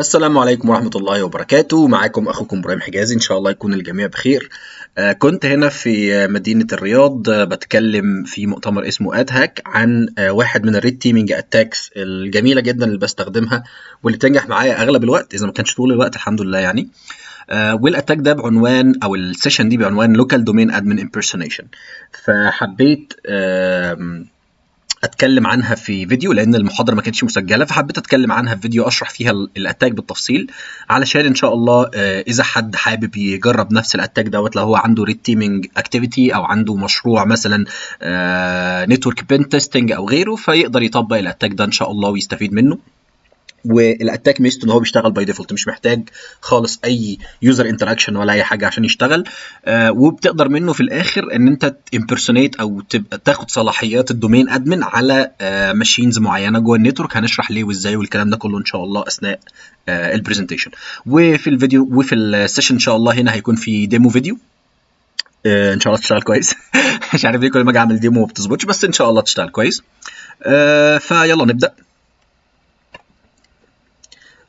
السلام عليكم ورحمة الله وبركاته. معاكم أخوكم إبراهيم حجازي. إن شاء الله يكون الجميع بخير. آه، كنت هنا في مدينة الرياض. آه، بتكلم في مؤتمر اسمه أدهك عن آه، واحد من الريد تيمينج أتاكس الجميلة جدا اللي بستخدمها واللي بتنجح معايا أغلب الوقت إذا ما كانش طول الوقت الحمد لله يعني. والأتاك ده بعنوان أو السيشن دي بعنوان لوكال دومين ادمن امبرسونيشن فحبيت أتكلم عنها في فيديو لأن المحاضرة ما كانتش مسجلة فحبيت أتكلم عنها في فيديو أشرح فيها ال- الأتاك بالتفصيل. علشان إن شاء الله آه، إذا حد حابب يجرب نفس الأتاك دوت لو هو عنده ريد تيمينج اكتيفيتي أو عنده مشروع مثلا نتورك بين تيستنج أو غيره فيقدر يطبق الأتاك ده إن شاء الله ويستفيد منه. والاتاك ميزته ان هو بيشتغل باي ديفولت مش محتاج خالص أي يوزر انتراكشن ولا أي حاجة عشان يشتغل. آه وبتقدر منه في الآخر إن أنت امبرسونيت أو تبقى تاخد صلاحيات الدومين ادمن على آه ماشينز معينة جوه النتورك هنشرح ليه وإزاي والكلام ده كله إن شاء الله أثناء آه البرزنتيشن وفي الفيديو وفي السيشن إن شاء الله هنا هيكون في ديمو فيديو آه إن شاء الله تشتغل كويس. مش عارف ليه كل ما أجي أعمل ديمو ما بتظبطش بس إن شاء الله تشتغل كويس. آه فيلا نبدأ.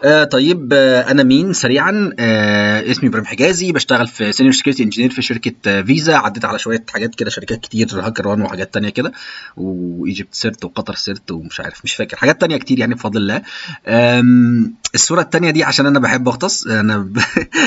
آه طيب آه أنا مين؟ سريعا آه اسمي إبراهيم حجازي بشتغل في سينيور سكيورتي انجينير في شركة آه فيزا عديت على شوية حاجات كده شركات كتير هاكر وان وحاجات تانية كده وإيجيبت سيرت وقطر سيرت ومش عارف مش فاكر حاجات تانية كتير يعني بفضل الله. الصورة التانية دي عشان أنا بحب أغطس أنا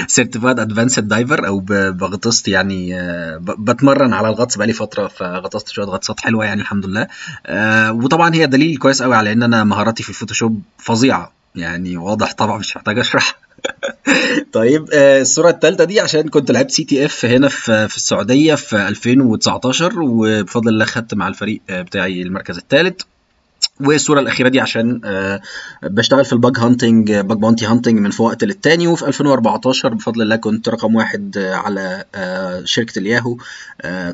سيرتيفايد ادفانسد دايفر أو بغطست يعني آه، بتمرن على الغطس بقالي فترة فغطست شوية غطسات حلوة يعني الحمد لله. آه، وطبعا هي دليل كويس قوي على إن أنا مهاراتي في الفوتوشوب فظيعة. يعني واضح طبعا مش محتاج أشرح. طيب آه، الصورة الثالثه دي عشان كنت لعبت سي تي اف هنا في السعودية في 2019 وبفضل الله خدت مع الفريق آه، بتاعي المركز الثالث والصورة الأخيرة دي عشان آه، بشتغل في الباج هانتنج باج بونتي هانتنج من وقت للتاني. وفي 2014 بفضل الله كنت رقم واحد على شركة الياهو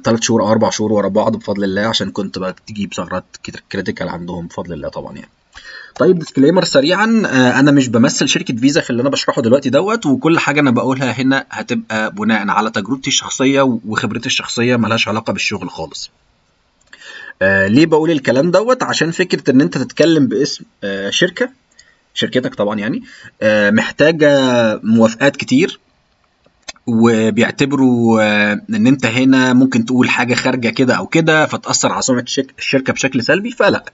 ثلاث شهور أو أربع شهور ورا بعض بفضل الله عشان كنت بجيب ثغرات كريتيكال عندهم بفضل الله طبعا يعني. طيب ديسكليمر سريعا آه، أنا مش بمثل شركة فيزا في اللي أنا بشرحه دلوقتي دوت وكل حاجة أنا بقولها هنا هتبقى بناء على تجربتي الشخصية وخبرتي الشخصية ملهاش علاقة بالشغل خالص. آه ليه بقول الكلام دوت؟ عشان فكرة إن أنت تتكلم باسم آه شركة شركتك طبعا يعني آه محتاجة موافقات كتير. وبيعتبروا آه، إن أنت هنا ممكن تقول حاجة خارجة كده أو كده فتأثر على سمعه الشركة بشكل سلبي فلا.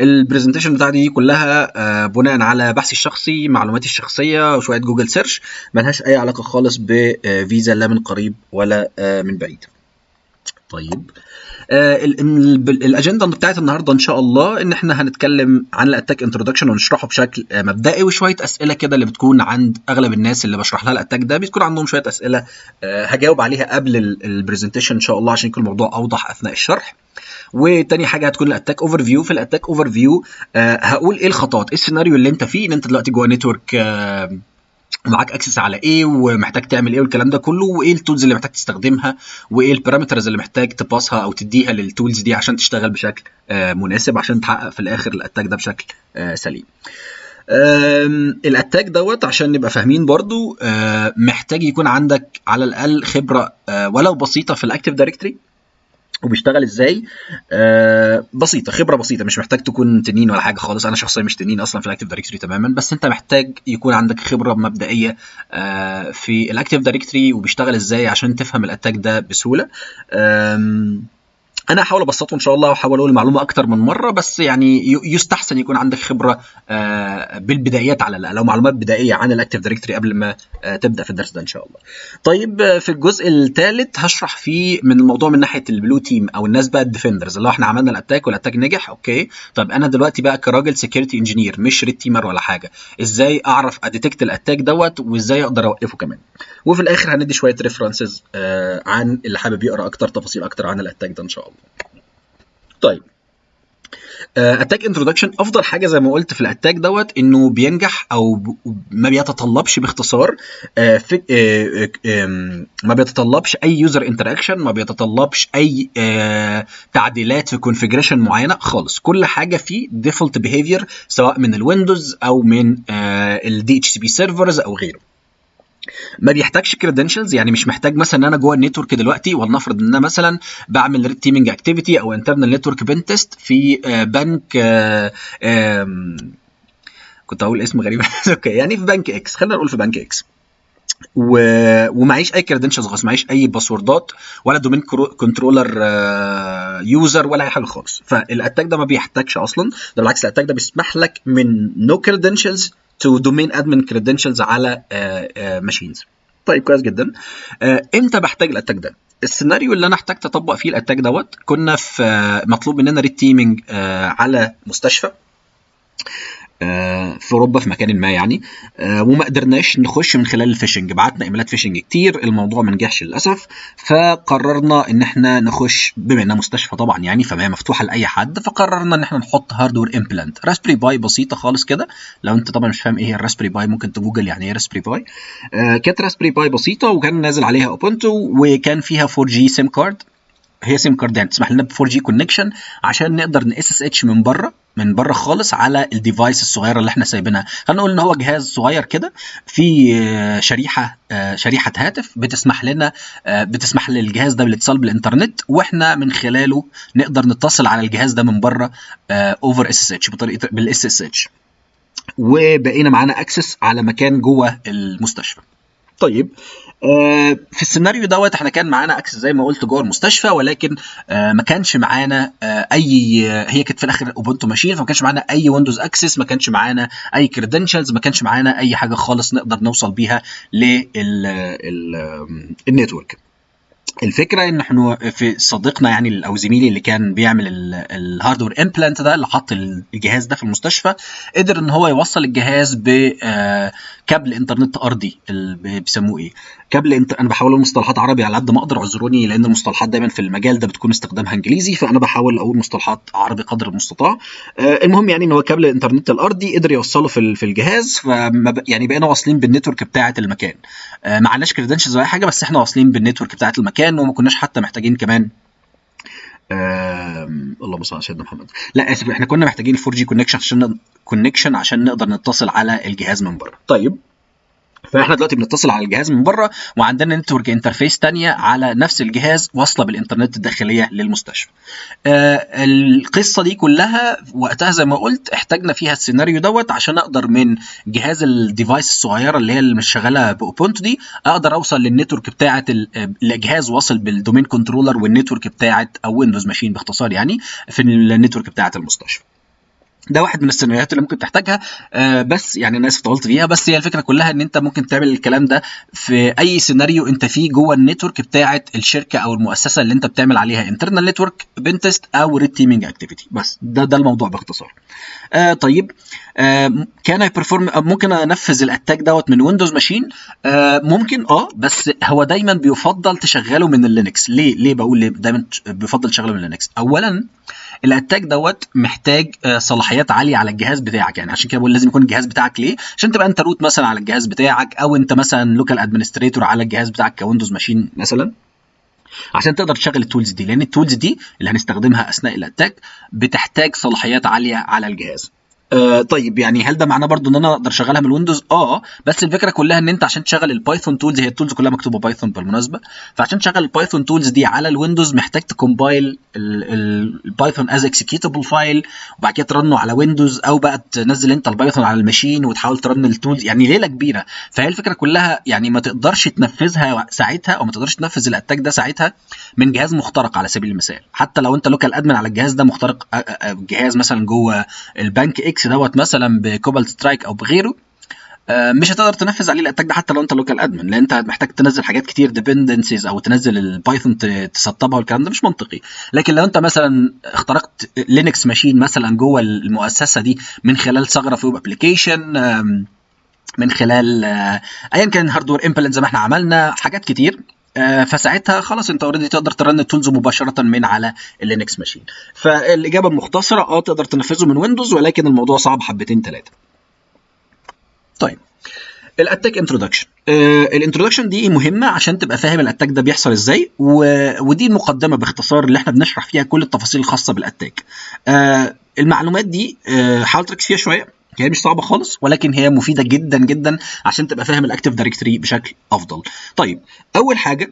البرزنتيشن بتاعتي دي كلها آه، بناء على بحثي الشخصي معلوماتي الشخصية وشوية جوجل سيرش ملهاش أي علاقة خالص بفيزا لا من قريب ولا آه، من بعيد. طيب. آه، الأجندة بتاعت النهارده إن شاء الله إن إحنا هنتكلم عن الاتاك انترودكشن ونشرحه بشكل آه، مبدئي وشوية أسئلة كده اللي بتكون عند أغلب الناس اللي بشرح لها الاتاك ده بتكون عندهم شوية أسئلة آه، هجاوب عليها قبل البرزنتيشن إن شاء الله عشان يكون الموضوع أوضح أثناء الشرح. وتاني حاجة هتكون الاتاك اوفر فيو في الاتاك اوفر فيو هقول إيه الخطوات إيه السيناريو اللي أنت فيه إن أنت دلوقتي جوه نتورك معاك اكسس على إيه ومحتاج تعمل إيه والكلام ده كله وإيه التولز اللي محتاج تستخدمها وإيه البارامترز اللي محتاج تباسها أو تديها للتولز دي عشان تشتغل بشكل آه، مناسب عشان تحقق في الآخر الاتاك ده بشكل آه، سليم. الاتاك دوت عشان نبقى فاهمين برضو آه، محتاج يكون عندك على الأقل خبرة ولو بسيطة في الاكتيف دايركتري وبيشتغل إزاي؟ آه بسيطة خبرة بسيطة مش محتاج تكون تنين ولا حاجة خالص. أنا شخصيا مش تنين أصلا في الأكتيف دايركتوري تماما بس أنت محتاج يكون عندك خبرة مبدئية آه في الأكتيف دايركتوري وبيشتغل إزاي عشان تفهم الأتاك ده بسهولة. آم، أنا هحاول أبسطه إن شاء الله وأحاول أقول المعلومة أكتر من مرة بس يعني يستحسن يكون عندك خبرة آه، بالبدايات على الاقل أو معلومات بدائية عن الاكتيف دايركتوري قبل ما آه، تبدأ في الدرس ده إن شاء الله. طيب آه، في الجزء الثالث هشرح فيه من الموضوع من ناحية البلو تيم أو الناس بقى الديفندرز اللي هو إحنا عملنا الاتاك والاتاك نجح أوكي طب أنا دلوقتي بقى كراجل سكيورتي انجينير مش ريد تيمر ولا حاجة إزاي أعرف أديتكت الاتاك دوت وإزاي أقدر أوقفه كمان. وفي الآخر هندي شوية ريفرنسز عن اللي حابب يقرأ أكتر تفاصيل أكتر عن الاتاك ده إن شاء الله. طيب. اتاك انترودكشن أفضل حاجة زي ما قلت في الاتاك دوت إنه بينجح أو ب- ما بيتطلبش باختصار آه، في- آه، آه، آم، ما بيتطلبش أي يوزر انتراكشن ما بيتطلبش أي آه، تعديلات في كونفيجريشن معينة خالص. كل حاجة فيه ديفولت بيهيفير سواء من الويندوز أو من الدي اتش سي بي سيرفرز أو غيره. ما بيحتاجش كريدنشلز يعني مش محتاج مثلا إن أنا جوه النتورك دلوقتي ولنفرض إن أنا مثلا بعمل ريد تيمينج اكتيفيتي أو انترنال نتورك بين تيست في آه، بنك آه، آم، كنت هقول اسم غريب. أوكي يعني في بنك إكس خلينا نقول في بنك إكس و... ومعيش أي كريدنشالز خالص معيش أي باسوردات ولا دومين كنترولر يوزر ولا أي حاجة خالص. فالاتاك ده ما بيحتاجش أصلا. ده بالعكس الاتاك ده بيسمح لك من نو كريدنشالز تو دومين ادمن كريدنشالز على ماشينز طيب كويس جدا. آه، إمتى بحتاج الأتاك ده؟ السيناريو اللي أنا احتجت أطبق فيه الأتاك دوت كنا في آه، مطلوب مننا ريد تيمينج على مستشفى. آه، في أوروبا في مكان ما يعني. آه، وما قدرناش نخش من خلال الفيشنج. بعتنا إيميلات فيشنج كتير الموضوع ما نجحش للأسف. فقررنا إن إحنا نخش بما إنها مستشفى طبعا يعني فما مفتوحة لأي حد فقررنا إن إحنا نحط هاردوير امبلانت راسبري باي بسيطة خالص كده. لو أنت طبعا مش فاهم إيه هي الراسبري باي ممكن تجوجل يعني إيه راسبري باي آه، كانت راسبري باي بسيطة وكان نازل عليها اوبونتو وكان فيها 4 جي سيم كارد هي سيم كارد يعني تسمح لنا ب 4 جي كونكشن عشان نقدر ن اس اس اتش من بره من بره خالص على الديفايس الصغيرة اللي إحنا سايبينها. خلينا نقول إن هو جهاز صغير كده في آه، شريحة آه، شريحة هاتف بتسمح لنا آه، بتسمح للجهاز ده بالإتصال بالإنترنت وإحنا من خلاله نقدر نتصل على الجهاز ده من بره اوفر اس اس اتش بطريقة بالاس اس اتش وبقينا معانا اكسس على مكان جوه المستشفى. طيب آه، في السيناريو دوت إحنا كان معانا اكسس زي ما قلت جوه المستشفى ولكن آه، ما كانش معانا آه، أي هي كانت في الآخر اوبونتو ماشين فما كانش معانا أي ويندوز اكسس ما كانش معانا أي كريدنشالز ما كانش معانا أي حاجة خالص نقدر نوصل بيها للنتورك الفكرة إن إحنا في صديقنا يعني أو زميلي اللي كان بيعمل الهاردوير امبلانت ده اللي حط الجهاز ده في المستشفى قدر إن هو يوصل الجهاز بكابل إنترنت أرضي بيسموه إيه؟ كابل انت أنا بحاول مصطلحات عربي على قد ما أقدر اعذروني لأن المصطلحات دايما في المجال ده بتكون استخدامها إنجليزي فأنا بحاول أقول مصطلحات عربي قدر المستطاع. آه، المهم يعني إن هو كابل الانترنت الأرضي قدر يوصله في في الجهاز فما ب- يعني بقينا واصلين بالنتورك بتاعة المكان. آه، ما عندناش كريدنشالز ولا حاجة بس إحنا واصلين بالنتورك بتاعة المكان. وما كناش حتى محتاجين كمان آم، اللهم صل على سيدنا محمد. لا آسف إحنا كنا محتاجين 4 جي كونكشن عشان كونكشن عشان نقدر نتصل على الجهاز من بره. طيب. فاحنا دلوقتي بنتصل على الجهاز من بره وعندنا نتورك انترفيس تانية على نفس الجهاز واصلة بالإنترنت الداخلية للمستشفى. آه القصة دي كلها وقتها زي ما قلت احتاجنا فيها السيناريو دوت عشان أقدر من جهاز الديفايس الصغيرة اللي هي اللي مش شغالة باوبونتو دي أقدر أوصل للنتورك بتاعة ال- آه، الجهاز واصل بالدومين كنترولر والنتورك بتاعة أو ويندوز ماشين باختصار يعني في النتورك بتاعة المستشفى. ده واحد من السيناريوهات اللي ممكن تحتاجها. آه بس يعني أنا اسف طولت فيها. بس هي الفكرة كلها إن أنت ممكن تعمل الكلام ده في أي سيناريو أنت فيه جوه النتورك بتاعه الشركة أو المؤسسة اللي أنت بتعمل عليها انترنال نتورك بنتست أو ريد تيمينج اكتيفيتي بس ده ده الموضوع باختصار. آه طيب. آه كان اي بيرفورم ممكن أنفذ الاتاك دوت من ويندوز ماشين آه ممكن. آه بس هو دايما بيفضل تشغله من اللينكس ليه؟ ليه بقول ليه دايما بيفضل تشغله من اللينكس اولا الاتاك دوت محتاج آه، صلاحيات عالية على الجهاز بتاعك. يعني عشان كده بقول لازم يكون الجهاز بتاعك ليه؟ عشان تبقى انت روت مثلا على الجهاز بتاعك أو انت مثلا لوكال ادمنستريتور على الجهاز بتاعك كويندوز ماشين مثلا عشان تقدر تشغل التولز دي. لأن التولز دي اللي هنستخدمها أثناء الاتاك بتحتاج صلاحيات عالية على الجهاز. آه طيب يعني هل ده معناه برضو إن أنا أقدر أشغلها من الويندوز آه بس الفكرة كلها إن أنت عشان تشغل البايثون تولز هي التولز كلها مكتوبة بايثون بالمناسبة. فعشان تشغل البايثون تولز دي على الويندوز محتاج تكومبايل البايثون از اكسكيوتابل فايل وبعد كده ترنه على ويندوز أو بقى تنزل أنت البايثون على الماشين وتحاول ترن التولز يعني ليلة كبيرة. فهي الفكرة كلها يعني ما تقدرش تنفذها ساعتها أو ما تقدرش تنفذ الاتاك ده ساعتها من جهاز مخترق على سبيل المثال. حتى لو أنت لوكال ادمن على الجهاز ده مخترق آه، آه، جهاز مثلا جوه البنك إكس دوت مثلا بكوبالت سترايك أو بغيره آه، مش هتقدر تنفذ عليه الاتاك ده حتى لو أنت لوكال ادمن لأن أنت محتاج تنزل حاجات كتير ديبندنسيز أو تنزل البايثون تسطبها والكلام ده مش منطقي. لكن لو أنت مثلا اخترقت لينكس ماشين مثلا جوه المؤسسة دي من خلال ثغرة في ويب ابلكيشن من خلال آه، ايا كان هاردوير امبلنت زي ما إحنا عملنا حاجات كتير فساعتها خلاص انت اوريدي تقدر ترن التولز مباشرة من على اللينكس ماشين فالإجابة المختصره آه تقدر تنفذه من ويندوز ولكن الموضوع صعب حبتين ثلاثة طيب الأتاك انترودكشن الانترودكشن دي مهمة عشان تبقى فاهم الأتاك ده بيحصل إزاي و... ودي المقدمه باختصار اللي إحنا بنشرح فيها كل التفاصيل الخاصة بالأتاك. آه، المعلومات دي آه، حاول تركز فيها شوية. هي مش صعبة خالص ولكن هي مفيدة جدا جدا عشان تبقى فاهم الاكتيف دايركتوري بشكل أفضل. طيب أول حاجة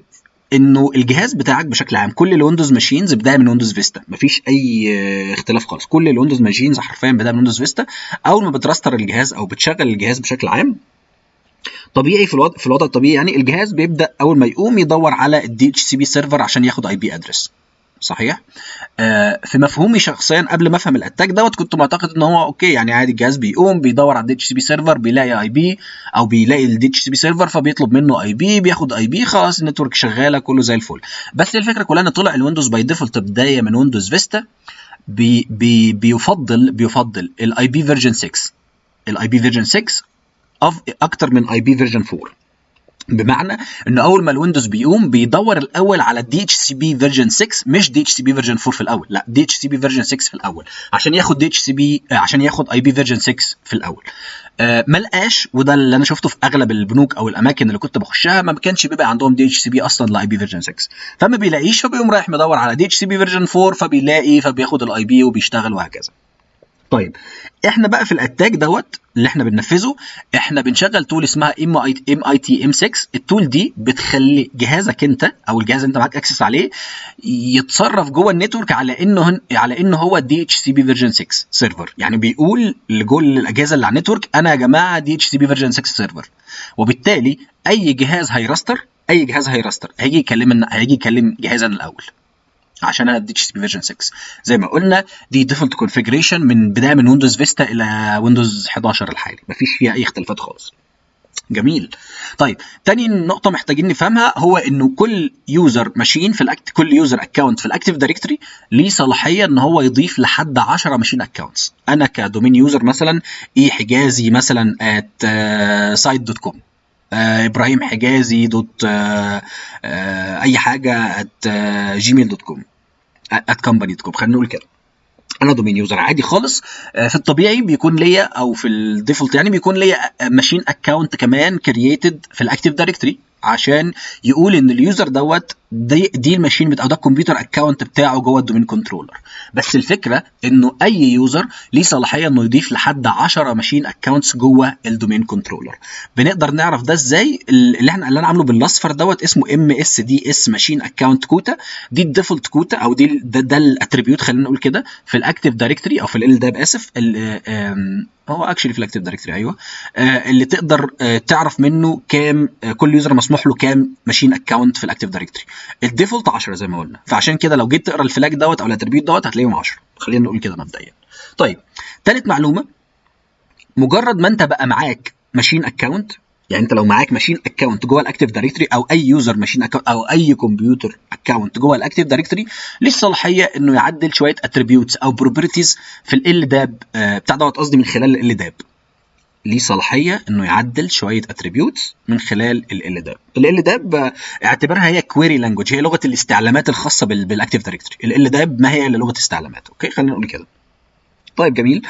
إنه الجهاز بتاعك بشكل عام كل الويندوز ماشينز بداية من ويندوز فيستا مفيش أي اختلاف خالص. كل الويندوز ماشينز حرفيا بداية من ويندوز فيستا أول ما بتراستر الجهاز أو بتشغل الجهاز بشكل عام طبيعي في الوضع في الوضع الطبيعي يعني الجهاز بيبدأ أول ما يقوم يدور على الدي اتش سي بي سيرفر عشان ياخد اي بي ادرس صحيح؟ آه في مفهومي شخصيا قبل ما أفهم الاتاك دوت كنت معتقد إن هو أوكي يعني عادي الجهاز بيقوم بيدور على الدي اتش سي بي سيرفر بيلاقي اي بي أو بيلاقي الدي اتش سي بي سيرفر فبيطلب منه اي بي بياخد اي بي خلاص النتورك شغالة كله زي الفل. بس الفكرة كلها إن طلع الويندوز باي ديفولت بداية من ويندوز فيستا بي بي بيفضل بيفضل الاي بي فيرجن 6 الاي بي فيرجن 6 أكتر من اي بي فيرجن 4 بمعنى ان أول ما الويندوز بيقوم بيدور الأول على دي اتش سي بي فيرجن 6 مش دي اتش سي بي فيرجن 4 في الأول لا دي اتش سي بي فيرجن 6 في الأول عشان ياخد دي اتش سي بي عشان ياخد اي بي فيرجن 6 في الأول. آه ما لقاش وده اللي أنا شفته في أغلب البنوك أو الأماكن اللي كنت بخشها ما كانش بيبقى عندهم دي اتش سي بي أصلا لاي بي فيرجن 6 فما بيلاقيش فبيقوم رايح مدور على دي اتش سي بي فيرجن 4 فبيلاقي فبياخد الاي بي وبيشتغل وهكذا. طيب إحنا بقى في الاتاك دوت اللي إحنا بننفذه إحنا بنشغل تول اسمها ام اي ام اي تي ام 6 التول دي بتخلي جهازك أنت أو الجهاز اللي أنت معاك اكسس عليه يتصرف جوه النتورك على إنه على إنه هو دي اتش سي بي فيرجن 6 سيرفر يعني بيقول لكل الأجهزة اللي على النتورك أنا يا جماعة دي اتش سي بي فيرجن 6 سيرفر وبالتالي أي جهاز هيراستر أي جهاز هيراستر هيجي يكلم هيجي يكلم جهازنا الأول. عشان أنا اتش بي فيرجن 6 زي ما قلنا دي ديفولت كونفيجريشن من بداية من ويندوز فيستا إلى ويندوز 11 الحالي. مفيش فيها أي اختلافات خالص. جميل. طيب تاني نقطة محتاجين نفهمها هو إنه كل يوزر ماشين في الاكت كل يوزر اكونت في الأكتيف دايركتوري ليه صلاحية إن هو يضيف لحد 10 ماشين اكونتس أنا كدومين يوزر مثلا إيه حجازي مثلا ات سايت دوت كوم آه إبراهيم حجازي دوت آه آه أي حاجة ات جيميل دوت كوم ات كومباني دوت كوم. خلينا نقول كده. أنا دومين يوزر عادي خالص. في الطبيعي بيكون ليا أو في الديفولت يعني بيكون ليا ماشين اكونت كمان كرييتد في الاكتيف دايركتوري عشان يقول إن اليوزر دوت دي, دي الماشين بتاع ده الكمبيوتر اكونت بتاعه جوه الدومين كنترولر. بس الفكرة إنه أي يوزر ليه صلاحية إنه يضيف لحد 10 ماشين اكونتس جوه الدومين كنترولر. بنقدر نعرف ده إزاي؟ اللي إحنا اللي أنا عامله بالأصفر دوت اسمه ام اس دي اس ماشين اكونت كوتا. دي الديفولت كوتا أو دي ده, ده الاتريبيوت خلينا نقول كده في الأكتيف دايركتوري أو في ال داب اسف هو اكشلي في الاكتيف دايركتوري أيوه. آه اللي تقدر آه تعرف منه كام آه كل يوزر مسموح له كام ماشين اكونت في الاكتيف دايركتوري الديفولت 10 زي ما قلنا. فعشان كده لو جيت تقرا الفلاج دوت أو الاتريبيوت دوت هتلاقيهم 10 خلينا نقول كده مبدئيا. طيب ثالث معلومة مجرد ما أنت بقى معاك ماشين اكونت يعني انت لو معاك ماشين اكونت جوه الاكتيف دايركتوري أو اي يوزر ماشين اكونت أو اي كمبيوتر اكونت جوه الاكتيف دايركتوري ليه الصلاحية انه يعدل شوية اتريبيوتس أو بروبرتيز في ال داب آه بتاع دوت قصدي من خلال ال داب ليه صلاحية انه يعدل شوية اتريبيوتس من خلال ال داب ال داب اعتبرها هي كويري لانجوج هي لغة الاستعلامات الخاصة بالاكتيف دايركتوري ال داب ما هي إلا لغة استعلامات أوكي؟ خلينا نقول كده. طيب جميل.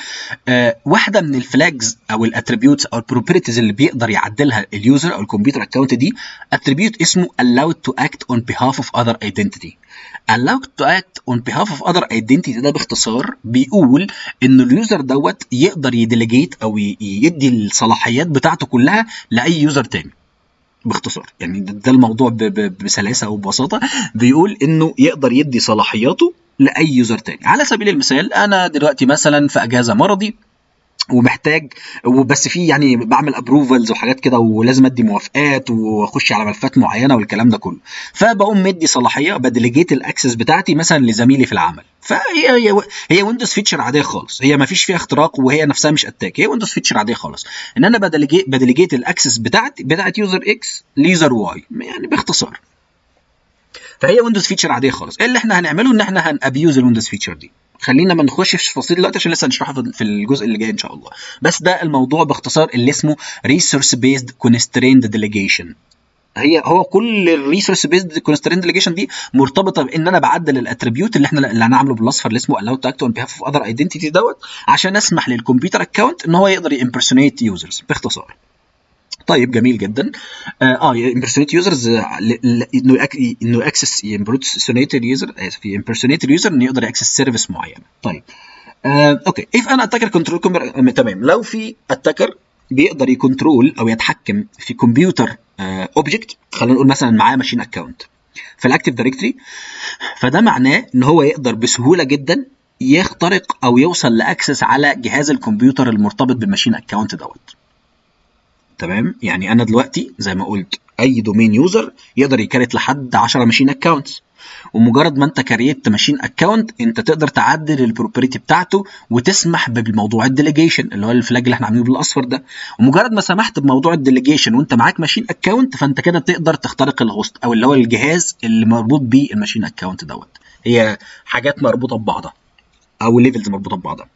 آه واحدة من الفلاجز أو الاتريبيوتس أو البروبرتيز اللي بيقدر يعدلها اليوزر أو الكمبيوتر اكونت دي اتريبيوت اسمه allowed to act on behalf of other identity. allowed to act on behalf of other identity ده باختصار بيقول ان اليوزر دوت يقدر يديليجيت أو يدي الصلاحيات بتاعته كلها لأي يوزر تاني. باختصار يعني ده الموضوع بسلاسة وببساطة. بيقول إنه يقدر يدي صلاحياته لأي يوزر تاني. على سبيل المثال أنا دلوقتي مثلا في أجازة مرضي ومحتاج وبس في يعني بعمل ابروفلز وحاجات كده ولازم أدي موافقات وأخش على ملفات معينة والكلام ده كله. فبقوم مدي صلاحية بديليجيت الأكسس بتاعتي مثلا لزميلي في العمل. فهي هي هي ويندوز فيتشر عادية خالص. هي ما فيش فيها اختراق وهي نفسها مش اتاك هي ويندوز فيتشر عادية خالص. إن أنا بديليجيت الأكسس بتاعتي بتاعت يوزر إكس ليوزر واي يعني باختصار. فهي ويندوز فيتشر عادية خالص. اللي إحنا هنعمله إن إحنا هنابيوز الويندوز فيتشر دي. خلينا ما نخشش في تفاصيل دلوقتي عشان لسه هنشرحها في الجزء اللي جاي إن شاء الله. بس ده الموضوع باختصار اللي اسمه ريسورس بيزد كونستريند ديليجيشن هي هو كل الريسورس بيزد كونستريند ديليجيشن دي مرتبطة بإن أنا بعدل الاتريبيوت اللي إحنا اللي هنعمله بالأصفر اللي اسمه allow to act on behalf of other identity دوت عشان أسمح للكمبيوتر اكونت إن هو يقدر يمبرسونيت يوزرز باختصار. طيب جميل جدا. آه امبرسونيت يوزرز إنه إنه اكسس امبرسونيت اليوزر اسف امبرسونيت اليوزر إنه يقدر يأكسس سيرفيس معينه طيب آه أوكي. اف أنا اتاكر كنترول تمام. لو في اتاكر بيقدر يكنترول أو يتحكم في كمبيوتر اوبجكت آه خلينا نقول مثلا معاه ماشين اكونت في الاكتيف دايركتوري فده معناه إن هو يقدر بسهولة جدا يخترق أو يوصل لأكسس على جهاز الكمبيوتر المرتبط بالماشين اكونت دوت. تمام؟ يعني أنا دلوقتي زي ما قلت أي دومين يوزر يقدر يكريت لحد 10 ماشين اكونتس ومجرد ما أنت كريت ماشين اكونت أنت تقدر تعدل البروبريتي بتاعته وتسمح بموضوع الديليجيشن اللي هو الفلاج اللي إحنا عاملينه بالأصفر ده. ومجرد ما سمحت بموضوع الديليجيشن وأنت معاك ماشين اكونت فأنت كده تقدر تخترق الهوست أو اللي هو الجهاز اللي مربوط بيه الماشين اكونت دوت. هي حاجات مربوطة ببعضها أو ليفلز مربوطة ببعضها.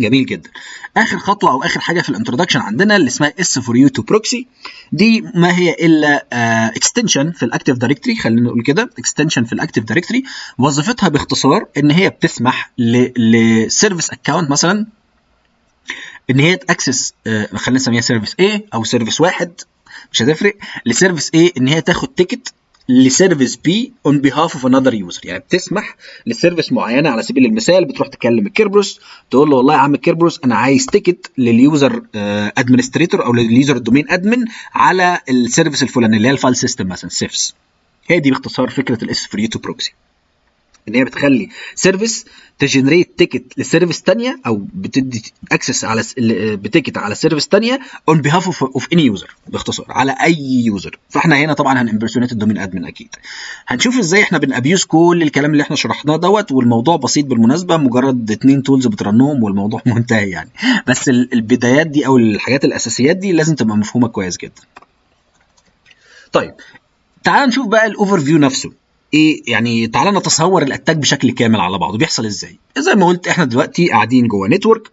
جميل جدا. آخر خطوة أو آخر حاجة في الانترودكشن عندنا اللي اسمها اس فور يو تو بروكسي دي ما هي إلا اكستنشن في الاكتيف دايركتوري خلينا نقول كده اكستنشن في الاكتيف دايركتوري وظيفتها باختصار إن هي بتسمح لسيرفيس اكونت مثلا إن هي تأكسس uh, خلينا نسميها سيرفيس A أو سيرفيس واحد مش هتفرق. لسيرفيس A إن هي تاخد تيكت لسيرفيس بي اون بيهاف اوف انذر يوزر يعني بتسمح لسيرفيس معينة على سبيل المثال بتروح تكلم الكيربروس تقول له والله يا عم الكيربروس أنا عايز تيكت لليوزر ادمنستريتور أو لليوزر دومين ادمن على السيرفيس الفلاني اللي هي الفايل سيستم مثلا سيفس. هي دي باختصار فكرة الاس فري تو بروكسي إن هي بتخلي سيرفيس تجنريت تيكت لسيرفيس ثانية أو بتدي اكسس على بتيكت على سيرفيس ثانية اون بيهاف اوف اني يوزر باختصار على أي يوزر فإحنا هنا طبعا هنمبرسونيت الدومين ادمن أكيد. هنشوف إزاي إحنا بنابيوز كل الكلام اللي إحنا شرحناه دوت والموضوع بسيط بالمناسبة مجرد اتنين تولز بترنهم والموضوع منتهي يعني. بس البدايات دي أو الحاجات الأساسيات دي لازم تبقى مفهومة كويس جدا. طيب تعال نشوف بقى الاوفر فيو نفسه. إيه يعني تعالى نتصور الاتاك بشكل كامل على بعضه. بيحصل إزاي؟ زي ما قلت إحنا دلوقتي قاعدين جوه نتورك.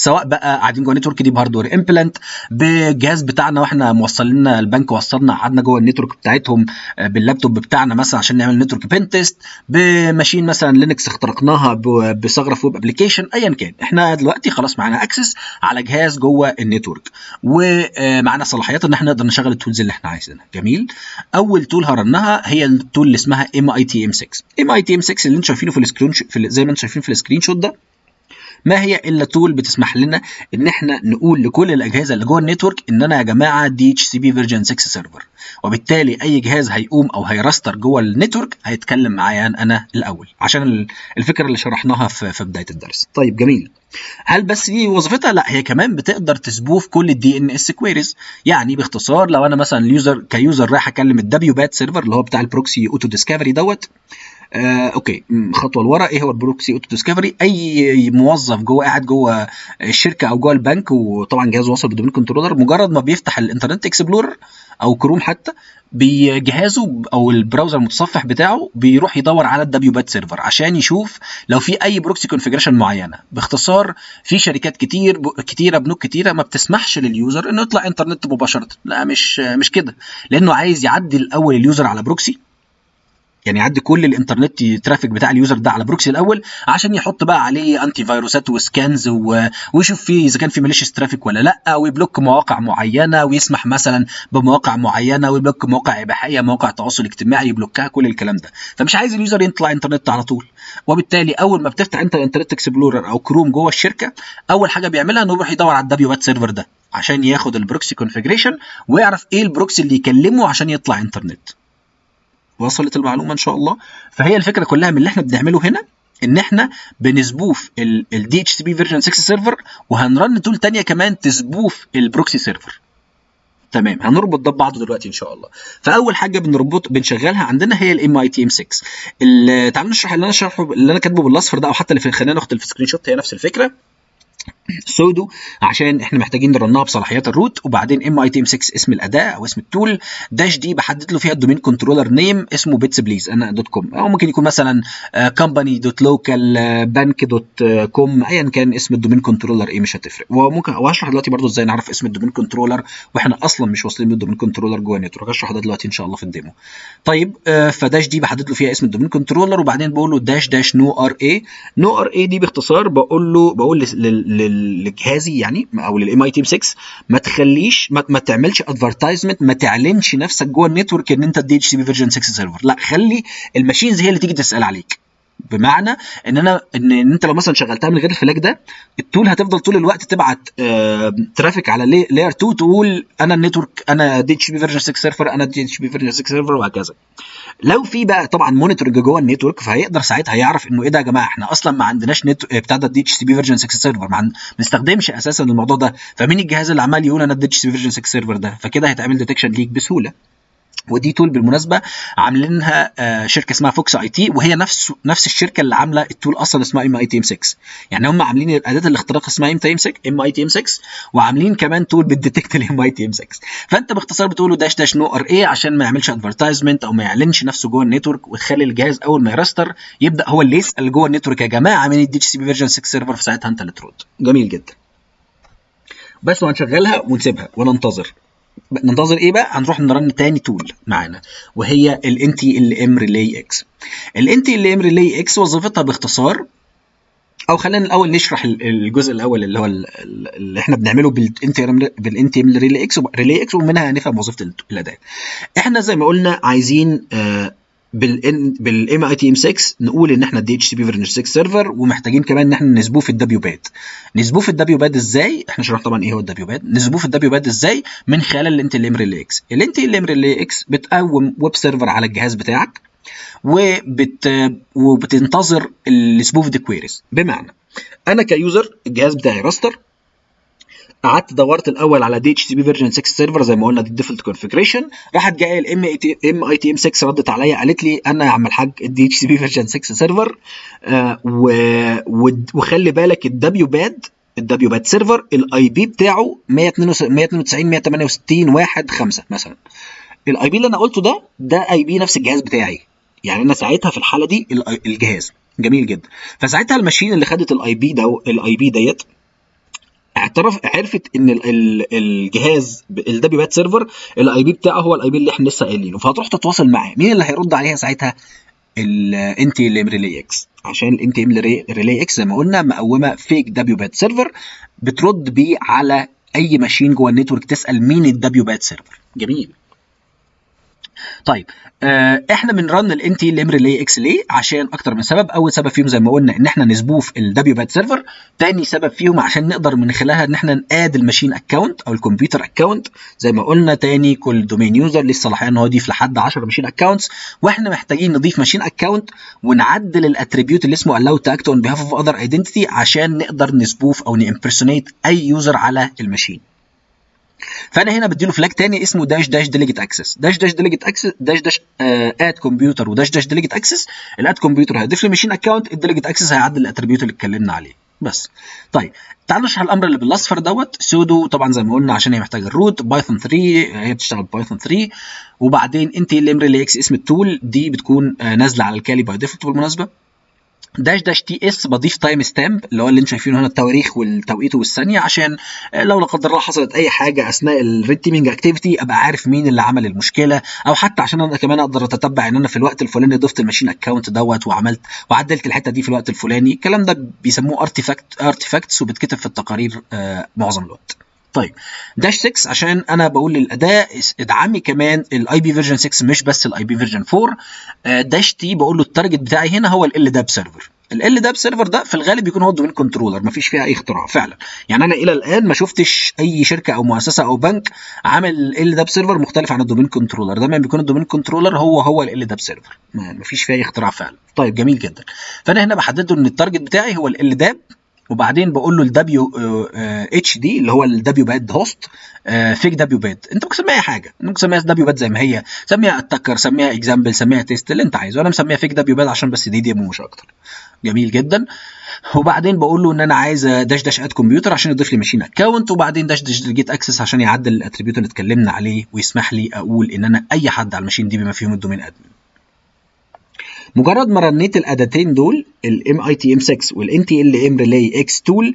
سواء بقى قاعدين جوه النتورك دي بهاردوير امبلانت بجهاز بتاعنا وإحنا موصلين البنك وصلنا قعدنا جوه النتورك بتاعتهم باللابتوب بتاعنا مثلا عشان نعمل نتورك بين تيست بماشين مثلا لينكس اخترقناها بثغرة في ويب ابلكيشن ايا كان. إحنا دلوقتي خلاص معانا أكسس على جهاز جوه النتورك. ومعانا صلاحيات إن إحنا نقدر نشغل التولز اللي إحنا عايزينها. جميل. أول تول هرنها هي التول اللي اسمها ام اي تي ام 6 ام اي تي ام 6 اللي أنتم شايفينه في السكرين في زي ما أنتم شايفين في السكرين شوت ده. ما هي إلا تول بتسمح لنا إن إحنا نقول لكل الأجهزة اللي جوه النتورك إن أنا يا جماعة دي اتش سي بي فيرجن 6 سيرفر وبالتالي أي جهاز هيقوم أو هيرستر جوه النتورك هيتكلم معايا أنا الأول. عشان الفكرة اللي شرحناها في, في بداية الدرس. طيب جميل. هل بس دي وظيفتها؟ لا هي كمان بتقدر تسبوف كل الدي ان اس كويريز يعني باختصار لو أنا مثلا اليوزر كيوزر رايح أكلم الدبليو بات سيرفر اللي هو بتاع البروكسي اوتو ديسكفري دوت آه، أوكي. خطوة لورا. إيه هو البروكسي أوتو ديسكفري؟ أي موظف جوه قاعد جوه الشركة أو جوه البنك وطبعا جهاز واصل بالدومين كنترولر مجرد ما بيفتح الإنترنت اكسبلورر أو كروم حتى بجهازه أو البراوزر المتصفح بتاعه بيروح يدور على الدبليو بات سيرفر عشان يشوف لو في أي بروكسي كونفيجريشن معينة. باختصار في شركات كتير ب... كتيرة بنوك كتيرة ما بتسمحش لليوزر إنه يطلع إنترنت مباشرة. لا مش مش كده. لأنه عايز يعدي الأول اليوزر على بروكسي يعني يعدي كل الانترنت ترافيك بتاع اليوزر ده على بروكسي الأول عشان يحط بقى عليه انتي فيروسات وسكانز و... ويشوف فيه إذا كان في ماليشيس ترافيك ولا لأ ويبلوك مواقع معينة ويسمح مثلا بمواقع معينة ويبلوك مواقع إباحية مواقع تواصل اجتماعي يبلوكها كل الكلام ده. فمش عايز اليوزر يطلع انترنت على طول. وبالتالي أول ما بتفتح انت الانترنت اكسبلورر أو كروم جوه الشركة أول حاجة بيعملها إنه يروح يدور على الدبليو بات سيرفر ده عشان ياخد البروكسي كونفيجريشن ويعرف إيه البروكسي اللي يكلمه عشان يطلع انترنت. وصلت المعلومة إن شاء الله. فهي الفكرة كلها من اللي إحنا بنعمله هنا إن إحنا بنسبوف الدي اتش سي بي فيرجن 6 سيرفر وهنرن تول ثانية كمان تسبوف البروكسي سيرفر تمام هنربط ده ببعضه دلوقتي إن شاء الله. فأول حاجة بنربط بنشغلها عندنا هي الام اي تي ام 6 تعالوا نشرح اللي أنا شرحه اللي أنا كاتبه بالأصفر ده أو حتى اللي في خلينا ناخد السكرين شوت هي نفس الفكرة. سودو عشان إحنا محتاجين نرنها بصلاحيات الروت وبعدين ام اي تي ام 6 اسم الأداة أو اسم التول. داش دي بحدد له فيها الدومين كنترولر نيم اسمه بيتس بليز أنا دوت كوم. أو ممكن يكون مثلا كومباني دوت لوكال بانك دوت كوم ايا كان اسم الدومين كنترولر إيه مش هتفرق. وممكن وهشرح دلوقتي برضو إزاي نعرف اسم الدومين كنترولر وإحنا أصلا مش واصلين بالدومين كنترولر جوه النتورك هشرح ده دلوقتي إن شاء الله في الديمو. طيب فداش دي بحدد له فيها اسم الدومين كنترولر وبعدين بقول له داش داش نو ار اي نو ار اي دي باختصار بقول له بقول لجهازي يعني أو للام اي تي 6 ما تخليش ما, ما تعملش ادفرتايزمنت ما تعلنش نفسك جوه النتورك إن أنت دي اتش سي بي فيرجن 6 سيرفر لا خلي الماشينز هي اللي تيجي تسأل عليك. بمعنى إن أنا إن أنت لو مثلا شغلتها من غير الفلاج ده التول هتفضل طول الوقت تبعت آه ترافيك على لاير 2 تقول أنا النتورك أنا دي اتش بي فيرجن 6 سيرفر أنا دي اتش بي فيرجن 6 سيرفر وهكذا. لو في بقى طبعا مونيتورنج جوه النتورك فهيقدر ساعتها يعرف إنه إيه ده يا جماعة إحنا أصلا ما عندناش نت بتاع ده دي اتش بي فيرجن 6 سيرفر ما بنستخدمش أساسا الموضوع ده. فمين الجهاز اللي عمال يقول أنا الدي اتش بي فيرجن 6 سيرفر ده؟ فكده هيتعمل ديتكشن ليك بسهولة. ودي تول بالمناسبة عاملينها آه، شركة اسمها فوكس اي تي وهي نفس نفس الشركة اللي عاملة التول أصلا اسمها ام اي تي ام 6 يعني هم عاملين اداه الاختراق اسمها ام تي ام 6 ام اي تي ام 6 وعاملين كمان تول بتديتكت الام اي تي ام 6 فأنت باختصار بتقول له داش داش نو ار اي عشان ما يعملش ادفرتايزمنت أو ما يعلنش نفسه جوه النتورك وتخلي الجهاز أول ما يرستر يبدأ هو اللي يسأل جوه النتورك يا جماعة مين الدي سي بي فيرجن 6 سيرفر في ساعتها أنت اللي ترد. جميل جدا. بس وهنشغلها ونسيبها وننتظر. ننتظر إيه بقى؟ هنروح نرن تاني تول معانا وهي ال NT ال ام ريلي إكس ال NT ال ام ريلي إكس وظيفتها باختصار أو خلينا الأول نشرح ال- الجزء الأول اللي هو ال- ال- اللي إحنا بنعمله بالانتي ريلي إكس ريلي إكس ومنها هنفهم وظيفة ال- الاداه إحنا زي ما قلنا عايزين آه، بالان بالام اي تي ام 6 نقول إن إحنا دي اتش سي بي فيرجن 6 سيرفر ومحتاجين كمان إن إحنا نسبوه في الدبليو باد نسبوه في الدبليو باد إزاي؟ إحنا شرحنا طبعا إيه هو الدبليو باد نسبوه في الدبليو باد إزاي؟ من خلال الانت ال ام ريلي إكس الانت ال ام ريلي إكس بتقوم ويب سيرفر على الجهاز بتاعك وبت وبتنتظر السموث كويريز بمعنى أنا كيوزر الجهاز بتاعي راستر قعدت دورت الأول على دي اتش سي بي فيرجن 6 سيرفر زي ما قلنا دي الديفولت كونفيجريشن راحت جاية الام ام اي تي ام 6 ردت عليا قالت لي أنا يا عم الحاج الدي اتش سي بي فيرجن 6 سيرفر وخلي بالك الدبليو باد الدبليو باد سيرفر الاي بي بتاعه 192 168 1 5 مثلا. الاي بي اللي أنا قلته ده ده اي بي نفس الجهاز بتاعي. يعني أنا ساعتها في الحالة دي ال- الجهاز. جميل جدا. فساعتها الماشين اللي خدت الاي بي ده الاي بي ديت اعترف عرفت إن ال- ال- الجهاز الدبليو بات سيرفر الاي بي بتاعه هو الاي بي اللي إحنا لسه قايلينه. فهتروح تتواصل معاه. مين اللي هيرد عليها ساعتها؟ الانتي ام ريلي إكس عشان الانتي ام ريلي إكس زي ما قلنا مقومة فيك دبليو بات سيرفر بترد بيه على أي ماشين جوه النتورك تسأل مين الدبليو بات سيرفر جميل. طيب آه إحنا بنرن الان تي ال ام ريلي إكس ليه؟ عشان أكتر من سبب، أول سبب فيهم زي ما قلنا إن إحنا نسبوه في الدبليو باد سيرفر، تاني سبب فيهم عشان نقدر من خلالها إن إحنا نآد الماشين اكونت أو الكمبيوتر اكونت زي ما قلنا تاني كل دومين يوزر ليه الصلاحيه إن هو يضيف لحد 10 ماشين اكونتس وإحنا محتاجين نضيف ماشين اكونت ونعدل الاتريبيوت اللي اسمه allow to act on behalf of other عشان نقدر نسبوف أو نimpersonate أي يوزر على الماشين. فأنا هنا بديله فلاج تاني اسمه داش داش ديليجيت اكسس داش داش ديليجيت اكسس داش داش اد كمبيوتر وداش داش ديليجيت اكسس الاد كمبيوتر هيضيف لي ماشين اكونت الديليجيت اكسس هيعدل الاتريبيوت اللي اتكلمنا عليه. بس. طيب. تعالوا نشرح الأمر اللي بالاصفر دوت. سودو طبعا زي ما قلنا عشان هي محتاجة الروت بايثون 3 هي بتشتغل بايثون 3 وبعدين انت ال ريلي إكس اسم التول دي بتكون آه، نازلة على الكالي باي ديفولت بالمناسبة. داش داش تي اس بضيف تايم ستامب اللي هو اللي أنتم شايفينه هنا التواريخ والتوقيت والثانية عشان لو لا قدر الله حصلت أي حاجة أثناء الريد تيمينج اكتيفيتي أبقى عارف مين اللي عمل المشكلة أو حتى عشان أنا كمان أقدر أتتبع إن أنا في الوقت الفلاني ضفت الماشين اكونت دوت وعملت وعدلت الحتة دي في الوقت الفلاني. الكلام ده بيسموه ارتيفاكت ارتيفاكتس وبتكتب في التقارير آه معظم الوقت. طيب داش 6 عشان أنا بقول للاداه ادعمي كمان الاي بي فيرجن 6 مش بس الاي بي فيرجن 4 آه، داش تي بقول له التارجت بتاعي هنا هو ال داب سيرفر ال داب سيرفر ده في الغالب بيكون هو الدومين كنترولر مفيش فيها أي اختراع فعلا. يعني أنا إلى الآن ما شفتش أي شركة أو مؤسسة أو بنك عمل ال داب سيرفر مختلف عن الدومين كنترولر دايما بيكون الدومين كنترولر هو هو ال داب سيرفر مفيش فيها أي اختراع فعلا. طيب جميل جدا. فأنا هنا بحدد له إن التارجت بتاعي هو ال داب وبعدين بقول له الدبليو اتش دي اللي هو الدبليو باد هوست فيك دبليو باد انت ممكن تسميها حاجة. ممكن تسميها دبليو باد زي ما هي. سميها اتكر سميها اكزامبل سميها تيست اللي انت عايزه. أنا مسميها فيك دبليو باد عشان بس دي ديمو مش أكتر. جميل جدا. وبعدين بقول له إن أنا عايز داش داش اد كمبيوتر عشان يضيف لي ماشين اكونت وبعدين داش داش جيت اكسس عشان يعدل الاتريبيوت اللي اتكلمنا عليه ويسمح لي أقول إن أنا أي حد على الماشين دي بما فيهم الدومين ادمن مجرد ما رنيت الاداتين دول الام اي تي ام 6 والان تي ال ام ريلاي إكس تول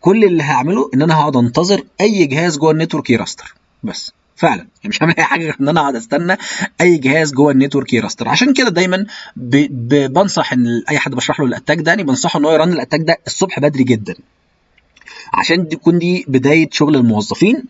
كل اللي هعمله إن أنا هقعد أنتظر أي جهاز جوه النتورك يراستر. بس. فعلا. يعني مش هعمل أي حاجة غير إن أنا اقعد أستنى أي جهاز جوه النتورك يراستر. عشان كده دايما ب... ب... بنصح إن أي حد بشرح له الأتاك ده يعني بنصحه إن هو يرن الأتاك ده الصبح بدري جدا. عشان تكون دي بداية شغل الموظفين.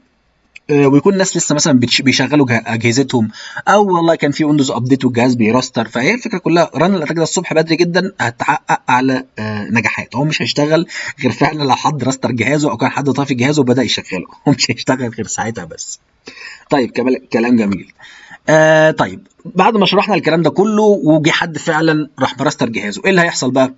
ويكون الناس لسه مثلا بيشغلوا جه- أجهزتهم. أو والله كان في ويندوز ابديت والجهاز بيراستر. فهي الفكرة كلها رن الأتاك ده الصبح بدري جدا هتحقق أعلى آه، نجاحات. هو مش هيشتغل غير فعلا لو حد راستر جهازه أو كان حد طافي جهازه وبدأ يشغله. هو مش هيشتغل غير ساعتها بس. طيب كلام جميل. آه طيب بعد ما شرحنا الكلام ده كله وجي حد فعلا راح مرستر جهازه. إيه اللي هيحصل بقى؟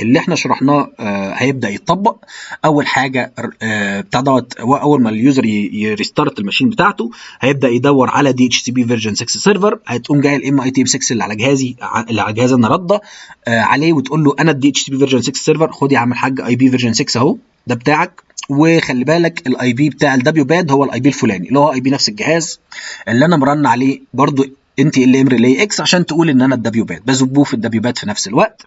اللي إحنا شرحناه آه هيبدأ يتطبق. أول حاجة آه بتاع دوت أول ما اليوزر يريستارت الماشين بتاعته هيبدأ يدور على دي اتش سي بي فيرجن 6 سيرفر هتقوم جاي الام اي تي ام 6 اللي على جهازي اللي على جهاز أنا رده آه عليه وتقول له أنا الدي اتش سي بي فيرجن 6 سيرفر خد يا عم الحاج اي بي فيرجن 6 أهو ده بتاعك. وخلي بالك الاي بي بتاع الدبليو باد هو الاي بي الفلاني اللي هو اي بي نفس الجهاز اللي أنا مرن عليه برضو انت ال ام ريلي إكس عشان تقول إن أنا الدبليو باد بزبوه في الدبليو باد في نفس الوقت.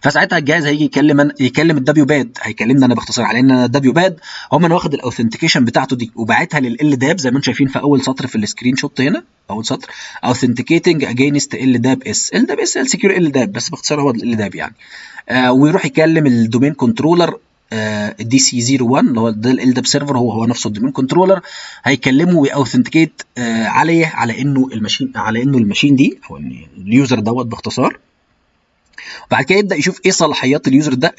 فساعتها الجهاز هيجي يكلم أنا- يكلم الدبليو باد هيكلمني أنا باختصار. على ان أنا الدبليو باد هم أنا واخد الاوثنتيكيشن بتاعته دي وباعتها لل داب زي ما أنتم شايفين في أول سطر في السكرين شوت هنا أول سطر. Authenticating against ال داب اس ال داب اس السكيور ال داب بس باختصار هو ال داب يعني. آه ويروح يكلم الدومين كنترولر الدي سي 01 اللي هو ده ال داب سيرفر هو هو نفسه الدومين كنترولر هيكلمه ويأوثنتيكيت عليه على إنه الماشين على إنه الماشين دي أو اليوزر دوت باختصار. بعد كده يبدأ يشوف إيه صلاحيات اليوزر ده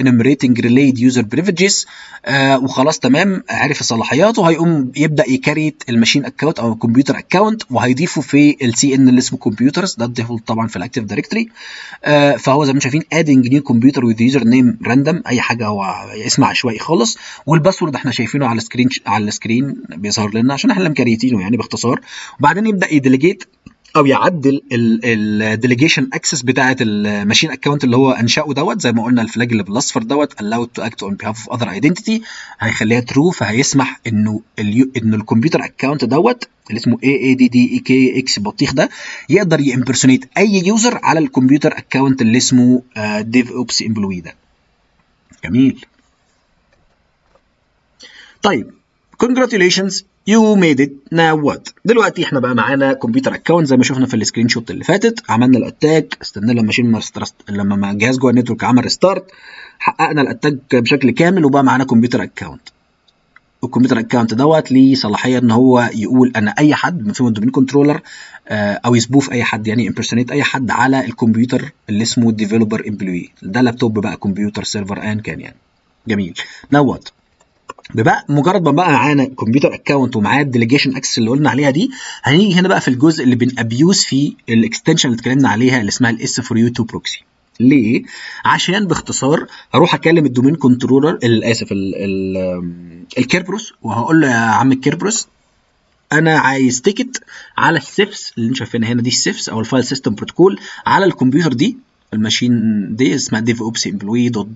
relayed user privileges آه وخلاص تمام عرف صلاحياته هيقوم يبدأ يكريت الماشين اكونت أو الكمبيوتر اكونت وهيضيفه في السي ان اللي اسمه كمبيوترز ده الديفولت طبعا في الاكتيف آه فهو زي ما أنتم شايفين adding new computer with user name random أي حاجة هو اسم عشوائي خالص والباسورد إحنا شايفينه على السكرين على السكرين بيظهر لنا عشان إحنا مكريتينه يعني باختصار وبعدين يبدأ يديليجيت أو يعدل الديليجيشن اكسس بتاعه الماشين اكونت اللي هو انشأه دوت زي ما قلنا الفلاج اللي بالأصفر دوت allowed to act on behalf of other identity. هيخليها ترو فهيسمح انه إنه الكمبيوتر اكونت دوت اللي اسمه اي اي دي دي اي كي إكس بطيخ ده يقدر يمبرسونيت أي يوزر على الكمبيوتر اكونت اللي اسمه ديف اوبس امبلوي ده. جميل. طيب congratulations. You made it. Now what? دلوقتي إحنا بقى معانا كمبيوتر اكونت زي ما شفنا في السكرين شوت اللي فاتت. عملنا الاتاك استنى لما رست- لما ما الجهاز جوه النتورك عمل ريستارت حققنا الاتاك بشكل كامل وبقى معانا كمبيوتر اكونت الكمبيوتر اكونت دوت ليه صلاحية إن هو يقول أنا أي حد من فيهم الدومين كنترولر أو يسبوف أي حد يعني امبرسونيت أي حد على الكمبيوتر اللي اسمه ديفلوبر امبلوي ده لابتوب بقى كمبيوتر سيرفر ايا كان يعني. جميل. نوت بقى مجرد ما بقى معانا كمبيوتر اكونت ومعاه الديليجيشن اكسس اللي قلنا عليها دي هنيجي هنا بقى في الجزء اللي بنابيوز فيه الاكستنشن اللي اتكلمنا عليها اللي اسمها الاس فور يو 2 بروكسي ليه؟ عشان باختصار هروح أكلم الدومين كنترولر آسف ال- ال- الكيربروس وهقول له يا عم الكيربروس أنا عايز تيكت على السيفس اللي أنتم شايفينها هنا دي السيفس أو الفايل سيستم بروتوكول على الكمبيوتر دي الماشين دي اسمها ديف اوبس امبلوي دوت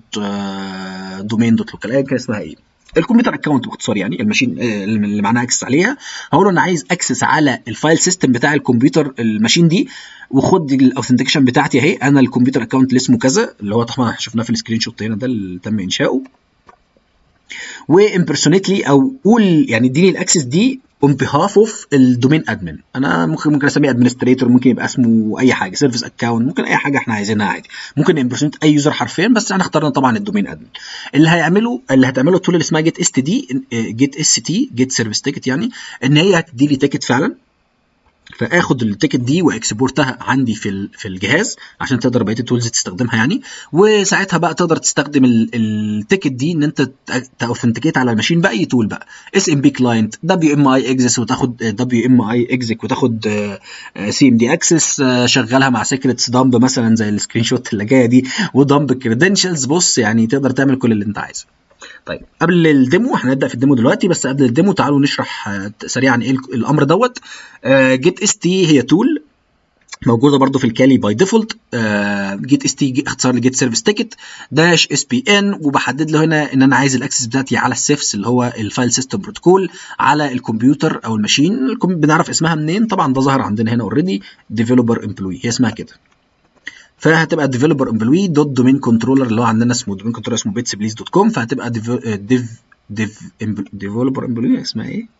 دومين دوت لوكال ايا كان اسمها إيه الكمبيوتر اكونت باختصار يعني الماشين آه، اللي معناها اكسس عليها. هقول له أنا عايز اكسس على الفايل سيستم بتاع الكمبيوتر الماشين دي وخد الاوثنتيكيشن بتاعتي أهي. أنا الكمبيوتر اكونت اللي اسمه كذا اللي هو طبعا شفناه في السكرين شوت هنا ده اللي تم إنشاؤه. وامبرسونيت لي أو قول يعني اديني الأكسس دي اون بيهاف اوف الدومين ادمن أنا ممكن ممكن أسميه ادمنستريتور ممكن يبقى اسمه أي حاجة سيرفيس اكونت ممكن أي حاجة إحنا عايزينها عادي. ممكن امبرسونيت أي يوزر حرفيا بس إحنا اخترنا طبعا الدومين ادمن اللي هيعمله اللي هتعمله التول اللي اسمها جيت اس تي دي جيت اس تي جيت سيرفيس تيكت يعني إن هي هتدي لي تيكت فعلا. فآخد التيكت دي وإكسبورتها عندي في في الجهاز عشان تقدر بقية التولز تستخدمها يعني. وساعتها بقى تقدر تستخدم ال- التيكت دي إن أنت تاوثنتيكيت على الماشين بأي تول بقى. اس ام بي كلاينت دبليو ام اي اكسس وتاخد دبليو ام اي اكزيك وتاخد سي ام دي اكسس شغلها مع سيكريتس دمب مثلا زي السكرين شوت اللي جاية دي ودمب كريدنشلز بص يعني تقدر تعمل كل اللي أنت عايزه. طيب قبل الديمو هنبدأ في الديمو دلوقتي بس قبل الديمو تعالوا نشرح آه، سريعا إيه الأمر دوت. جيت اس تي هي تول موجودة برضو في الكالي باي ديفولت جيت اس تي اختصار لجيت سيرفيس تيكت داش اس بي ان وبحدد له هنا إن أنا عايز الاكسس بتاعتي على السيفس اللي هو الفايل سيستم بروتوكول على الكمبيوتر أو الماشين. بنعرف اسمها منين؟ طبعا ده ظهر عندنا هنا اوريدي ديفلوبر امبلوي هي اسمها كده. فهتبقى ديفلوبر امبلوي دوت دومين كنترولر اللي هو عندنا اسمه دومين كنترولر اسمه بيتس بليز دوت كوم فهتبقى ديف ديف ديف ديفلوبر امبلوي اسمها إيه؟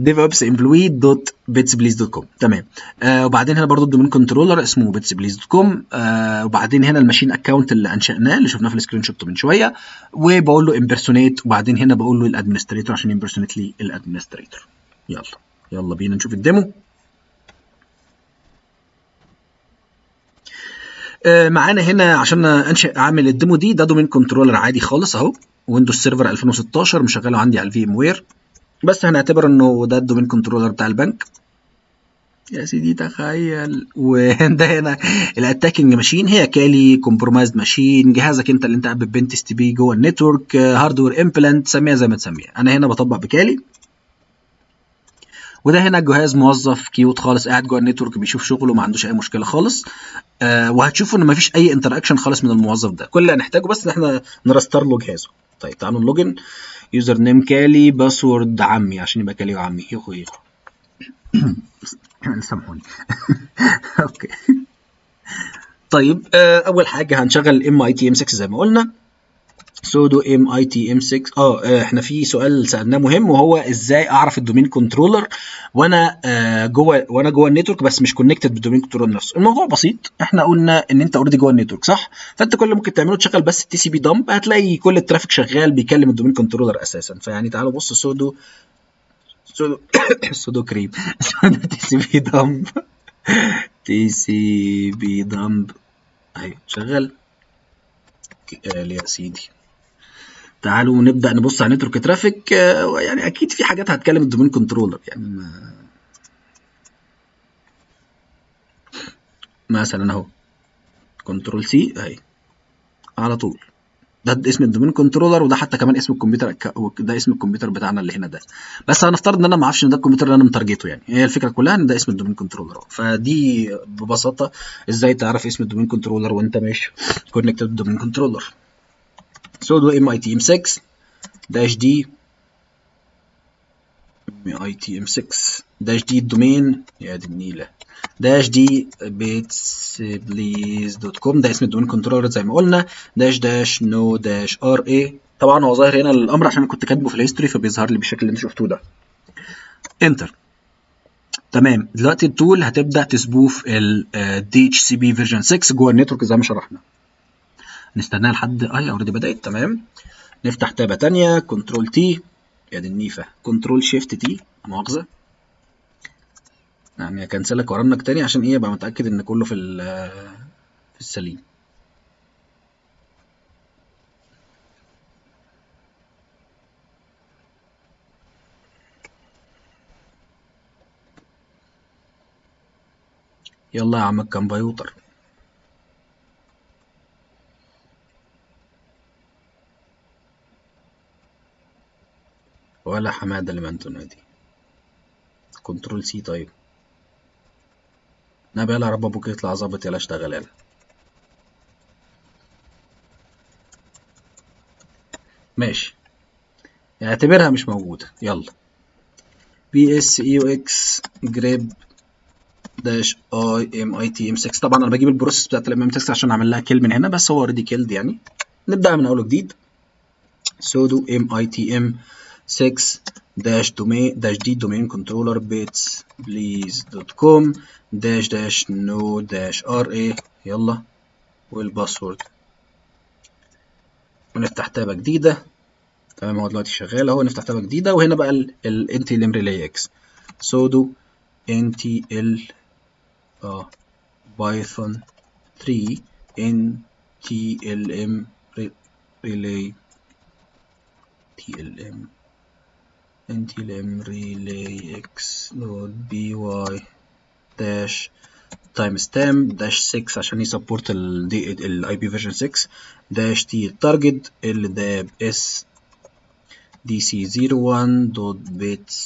devops employee دوت بيتس بليز دوت كوم تمام. آه وبعدين هنا برضو الدومين كنترولر اسمه بيتس بليز دوت كوم آه وبعدين هنا الماشين اكونت اللي أنشأناه اللي شفناه في السكرين شوت من شوية. وبقول له امبرسونيت وبعدين هنا بقول له الادمنستريتور عشان يمبرسونيت لي الادمنستريتور يلا. يلا بينا نشوف الديمو. معانا هنا عشان أنشئ اعمل الديمو دي ده دومين كنترولر عادي خالص أهو ويندوز سيرفر 2016 مشغله عندي على الفي ام وير بس هنعتبر إنه ده الدومين كنترولر بتاع البنك. يا سيدي تخيل. وده هنا الاتاكينج ماشين هي كالي كومبرومايزد ماشين جهازك أنت اللي أنت قاعد بنتست بيه جوه النتورك هاردوير امبلانت سميها زي ما تسميها. أنا هنا بطبق بكالي. وده هنا جهاز موظف كيوت خالص قاعد جوه النتورك بيشوف شغله ما عندوش أي مشكلة خالص. آه وهتشوفوا إن مفيش أي انتراكشن خالص من الموظف ده. كل اللي هنحتاجه بس إن إحنا نرستر له جهازه. طيب تعالوا نلوجن. يوزر نيم كالي باسورد عمي عشان يبقى كالي وعمي. يخو يخو سامحوني. أوكي. طيب آه أول حاجة هنشغل ام اي تي ام 6 زي ما قلنا. سودو ام اي تي ام 6 آه إحنا في سؤال سألناه مهم وهو إزاي أعرف الدومين كنترولر وأنا آه جوه وأنا جوه النتورك بس مش كونكتد بالدومين كنترولر نفسه الموضوع بسيط. إحنا قلنا إن أنت اوريدي جوه النتورك صح؟ فأنت كل اللي ممكن تعمله تشغل بس التي سي بي دمب هتلاقي كل الترافيك شغال بيكلم الدومين كنترولر أساسا. فيعني تعالوا بص سودو سودو سودو كريم. سودو تي سي بي دمب تي سي بي دمب اهي شغال. قال يا سيدي تعالوا نبدأ نبص على نتورك ترافيك. يعني أكيد في حاجات هتكلم الدومين كنترولر. يعني ما مثلا أهو. كنترول سي أهي. على طول. ده اسم الدومين كنترولر وده حتى كمان اسم الكمبيوتر ده اسم الكمبيوتر بتاعنا اللي هنا ده. بس هنفترض إن أنا ما أعرفش إن ده الكمبيوتر اللي أنا متارجته يعني. هي الفكرة كلها إن ده اسم الدومين كنترولر. فدي ببساطة إزاي تعرف اسم الدومين كنترولر وأنت مش كونكتد بالدومين كنترولر سودو ام اي تي ام 6 داش دي ام اي تي ام 6 داش دي الدومين يا دي النيلة. داش دي بيتس بليز دوت كوم ده اسم الدومين كنترولر زي ما قلنا. داش داش نو داش ار اي طبعا هو ظاهر هنا الأمر عشان كنت كاتبه في الهيستوري فبيظهر لي بالشكل اللي أنتوا شفتوه ده. انتر تمام. دلوقتي التول هتبدأ تسبوف سي بي فيرجن 6 جوه النتورك زي ما شرحنا. نستناها لحد اي اوريدي بدأت. تمام. نفتح تابة ثانية كنترول تي. يا دي النيفة. كنترول شيفت تي. مؤاخذة. يعني اكنسلك وارنك تاني عشان إيه؟ أبقى متأكد إن كله في في السليم. يلا يا عم الكمبيوتر ولا حمادة لمن تنادي. كنترول سي طيب. نبي يلا رب أبوك يطلع ظابط يلا اشتغل يلا. ماشي. اعتبرها مش موجودة. يلا. بي اس اي أو إكس جريب داش اي ام اي تي ام 6 طبعا أنا بجيب البروسيس بتاعت الام ام 6 عشان أعمل لها كيل من هنا بس هو اوريدي كيلد يعني. نبدأ من أول جديد سودو ام اي تي ام 6 dash domain dash d domain controller bits please dot com dash dash no dash ra يلا والباسورد ونفتح تابة جديدة تمام هو دلوقتي شغال اهو نفتح تابة جديدة وهنا بقى ال LM relay x sudo NTL آه بايثون 3 NTLM relay TLM NTLM relay x node by dash timestamp dash 6 عشان يسبورت ال ال IP version 6 dash T التارجت ال داب S dc01 dot bits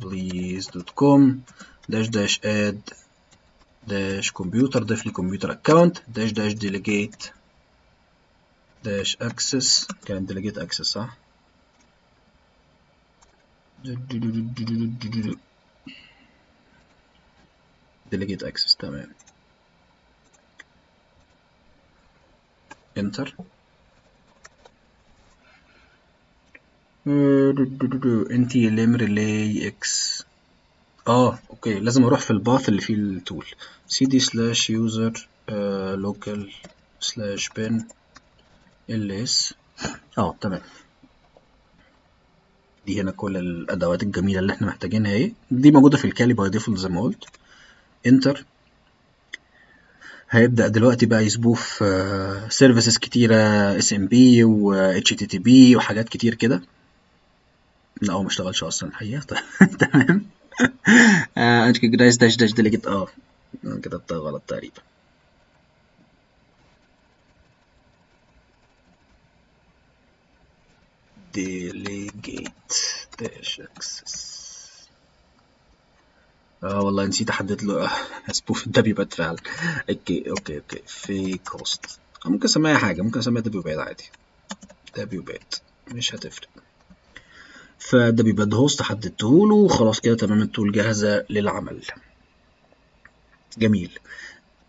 please dot com dash dash add dash computer ضيف لي computer account dash dash delegate dash access كان delegate access صح delegate access تمام. Enter. انت لم ريلي إكس آه أوكي لازم أروح في الباث اللي فيه التول cd slash user uh, local slash bin ls آه تمام. دي هنا كل الأدوات الجميلة اللي إحنا محتاجينها اهي. دي موجودة في الكالي باي ديفولت زي ما قلت. انتر هيبدأ دلوقتي بقى يسبوه في سيرفيسز كتيرة اس ام بي و اتش تي تي بي وحاجات كتير كده. لا هو ما اشتغلش أصلا الحقيقة. تمام. انت داش داش ديليجيت آه كتبتها غلط تقريبا. Delegate. Dash access. آه والله نسيت أحدد له. سبوف الدبليو باد فعلا أوكي أوكي أوكي. في كوست ممكن أسميها حاجة. ممكن أسميها دبليو باد عادي. دبليو باد مش هتفرق. فدبليو باد هوست حددته له. وخلاص كده تمام. التول جاهزة للعمل. جميل.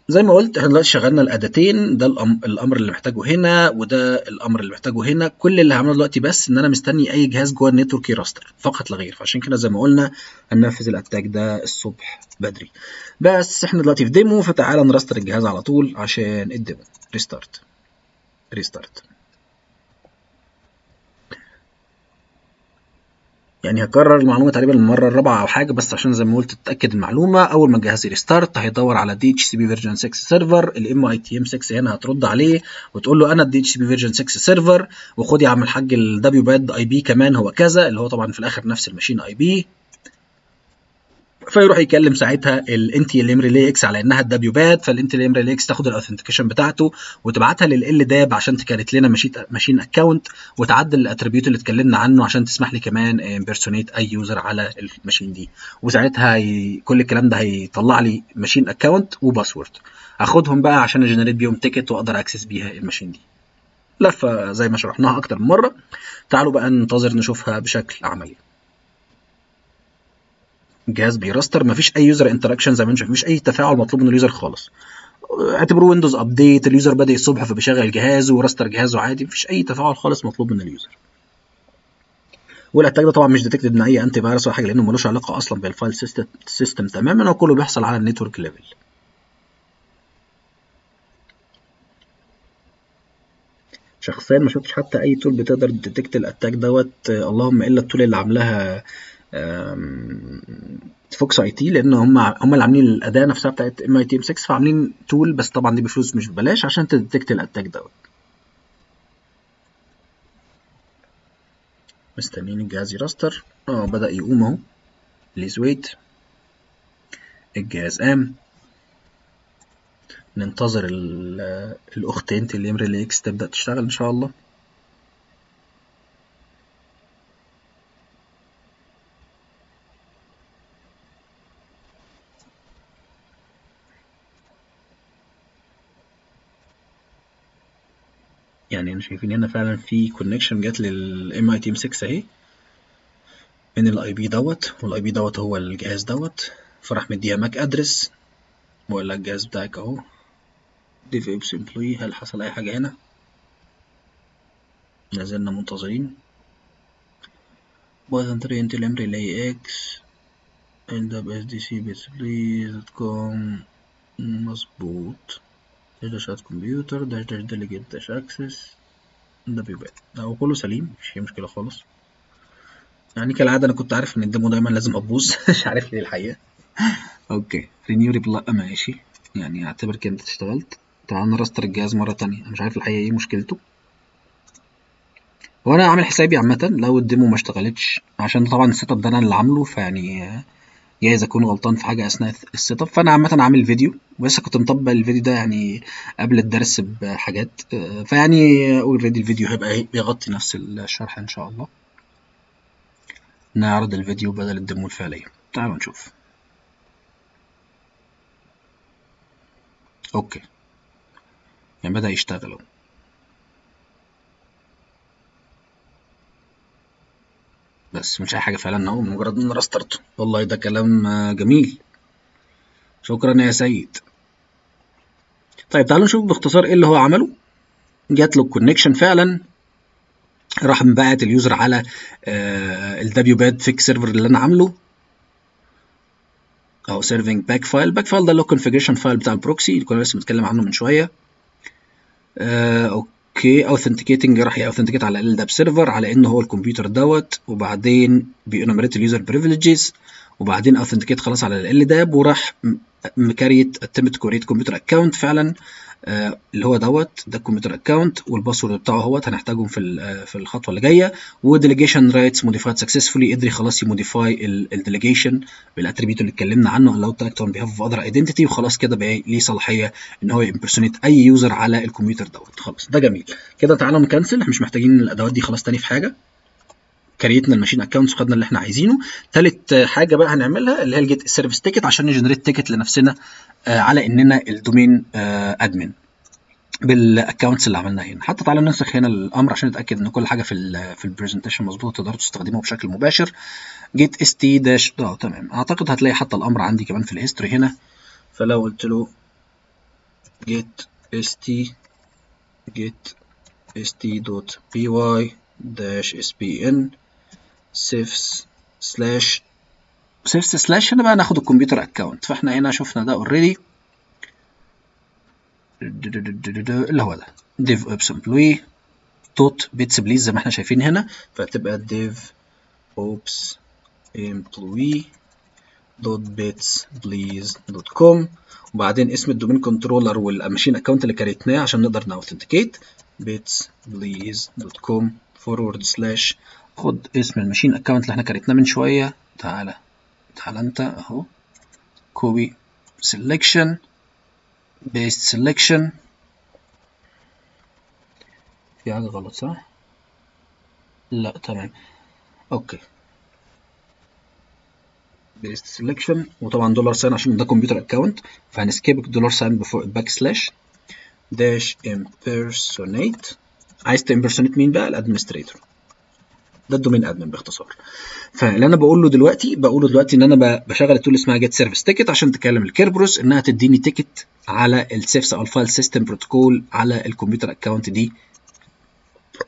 زي ما قلت إحنا دلوقتي شغلنا الأداتين ده الأمر اللي محتاجه هنا وده الأمر اللي محتاجه هنا. كل اللي هعمله دلوقتي بس إن أنا مستني أي جهاز جوه النتورك يراستر فقط لا غير. فعشان كده زي ما قلنا هننفذ الأتاك ده الصبح بدري. بس إحنا دلوقتي في ديمو فتعالى نراستر الجهاز على طول عشان الديمو ريستارت ريستارت يعني هكرر المعلومة تقريبا المرة الرابعة أو حاجة بس عشان زي ما قلت تتأكد المعلومة أول ما الجهاز يريستارت هيدور على دي اتش سي بي فيرجن 6 سيرفر الام اي تي ام 6 هنا هترد عليه وتقول له أنا الدي اتش سي بي فيرجن 6 سيرفر وخد يا عم الحاج الدبليو باد اي بي كمان هو كذا اللي هو طبعا في الآخر نفس الماشين اي بي فيروح يكلم ساعتها الانت ال ام ريلي إكس على إنها الدبليو باد فالانت ال ام ريلي إكس تاخد الاوثنتيكيشن بتاعته وتبعتها لل داب عشان تكريت لنا ماشين اكونت وتعدل الاتريبيوت اللي اتكلمنا عنه عشان تسمح لي كمان امبرسونيت أي يوزر على الماشين دي. وساعتها كل الكلام ده هيطلع لي ماشين اكونت وباسورد اخدهم بقى عشان أجنريت بيهم تيكت وأقدر أكسس بيها الماشين دي. لفه زي ما شرحناها أكتر من مرة تعالوا بقى ننتظر نشوفها بشكل عملي. الجهاز بيراستر مفيش أي يوزر انتراكشن زي ما انت مفيش أي تفاعل مطلوب من اليوزر خالص. اعتبروه ويندوز ابديت اليوزر بدأ الصبح فبيشغل الجهاز وراستر جهازه عادي مفيش أي تفاعل خالص مطلوب من اليوزر والاتاك ده طبعا مش ديتكتد من أي انتي فيروس ولا حاجة لأنه ملوش علاقة أصلا بالفايل سيستم, تماما هو كله بيحصل على النتورك ليفل شخصيا ما شفتش حتى أي تول بتقدر تديتكت الاتاك دوت. اللهم إلا التول اللي عاملاها فوكس آي تي لأن هم هم اللي عاملين الأداة نفسها بتاعت إم آي تي إم 6 فعاملين تول بس طبعا دي بفلوس مش ببلاش عشان تديتكت الأتاك دوت. مستنيين الجهاز يراستر. آه بدأ يقوم أهو. بليز ويت الجهاز قام. ننتظر الأختين تليم ريلي إكس تبدأ تشتغل إن شاء الله. يعني شايفين هنا فعلا في كونكشن جات للام اي تي ام 6 أهي. من الاي بي دوت والاي بي دوت هو الجهاز دوت. فراح مديها ماك ادرس لك الجهاز بتاعك أهو. ديف ابس امبلوي هل حصل أي حاجة هنا؟ لازلنا منتظرين. بوزن تري انت الام ريلاي إكس end up sdc bits please com. مظبوط داش داش كمبيوتر داش داش ديليجيت داش اكسس ده بيبقى هو كله سليم مش فيه مشكلة خالص. يعني كالعادة أنا كنت عارف إن الديمو دايما لازم أبوظ. مش عارف ليه الحقيقة. أوكي. رينيو ريبلا ماشي. يعني أعتبر كده أنت اشتغلت. تعال نراستر الجهاز مرة تانية. أنا مش عارف الحقيقة إيه مشكلته. هو أنا عامل حسابي عامة لو الديمو ما اشتغلتش عشان طبعا السيت اب ده أنا اللي عامله فيعني جايز أكون غلطان في حاجة أثناء السيت أب. فأنا عامة عامل فيديو ولسه كنت مطبق الفيديو ده يعني قبل الدرس بحاجات. فيعني اوريدي الفيديو هيبقى بيغطي نفس الشرح إن شاء الله. نعرض الفيديو بدل الديمو الفعلية. تعالوا نشوف. أوكي. يعني بدأ يشتغل أهو. بس مش أي حاجة فعلا أهو مجرد إن رسترته والله ده كلام جميل. شكرا يا سيد. طيب تعالوا نشوف باختصار إيه اللي هو عمله. جات له الكونكشن فعلا. راح مبعت اليوزر على الدبليو باد فيك سيرفر اللي أنا عامله. أو سيرفنج باك فايل باك فايل ده اللي هو فايل بتاع البروكسي اللي كنا لسه بنتكلم عنه من شوية. آه، أوكي اوثنتيكيتنج راح ياوثنتيكيت على ال داب سيرفر على ان هو الكمبيوتر دوت وبعدين بينومريت اليوزر بريفليجز وبعدين اوثنتيكيت خلاص على ال داب وراح مكريت اتمت كوريت كمبيوتر اكونت فعلا آه، اللي هو دوت ده الكمبيوتر اكونت والباسورد بتاعه اهوت هنحتاجهم في آه، في الخطوة اللي جاية. وديليجيشن رايتس موديفايد سكسسفولي قدر خلاص يموديفاي الديليجيشن بالاتريبيوت اللي اتكلمنا عنه. allow to act on behalf of وخلاص كده بقى ليه صلاحية إن هو يمبرسونيت أي يوزر على الكمبيوتر دوت. خلاص ده جميل. كده تعالوا نكنسل إحنا مش محتاجين الأدوات دي خلاص تاني في حاجة. كريتنا الماشين اكونتس وخدنا اللي إحنا عايزينه. تالت حاجة بقى هنعملها اللي هي الجيت سيرفيس تيكت عشان نجنريت تيكت لنفسنا آه، على إننا الدومين ادمن بالاكونتس اللي عملناها هنا. حتى تعالى ننسخ هنا الأمر عشان نتأكد إن كل حاجة في ال في البرزنتيشن مظبوطة تقدروا تستخدموه بشكل مباشر. جيت اس تي داش آه تمام. أعتقد هتلاقي حتى الأمر عندي كمان في الهيستوري هنا. فلو قلت له جيت اس تي جيت اس تي دوت سيفس سلاش. سيفس سلاش هنا بقى ناخد الكمبيوتر اكونت فاحنا هنا شفنا ده اوريدي اللي هو ده. div ops employee دوت بيتس بليز زي ما إحنا شايفين هنا. فهتبقى div ops employee دوت بيتس بليز دوت كوم وبعدين اسم الدومين كنترولر والماشين اكونت اللي كريتناه عشان نقدر نأوثنتيكيت. بيتس بليز دوت كوم فورورد سلاش خد اسم الماشين اكونت اللي إحنا كريتناه من شوية. تعالى تعالى انت اهو. كوبي سelection paste selection. في حاجة غلط صح؟ لا تمام. أوكي. بيست سelection وطبعا دولار ساين عشان ده كمبيوتر اكونت فهنسكيب الدولار ساين بفوق الباك سلاش داش impersonate. عايز تimpersonate مين بقى؟ الادمنستريتور ده الدومين ادمن باختصار. فاللي أنا بقول له دلوقتي بقول له دلوقتي إن أنا بشغل التول اسمها جيت سيرفيس تيكت عشان تكلم الكيربروس إنها تديني تيكت على السيفس أو الفايل سيستم بروتوكول على الكمبيوتر اكونت دي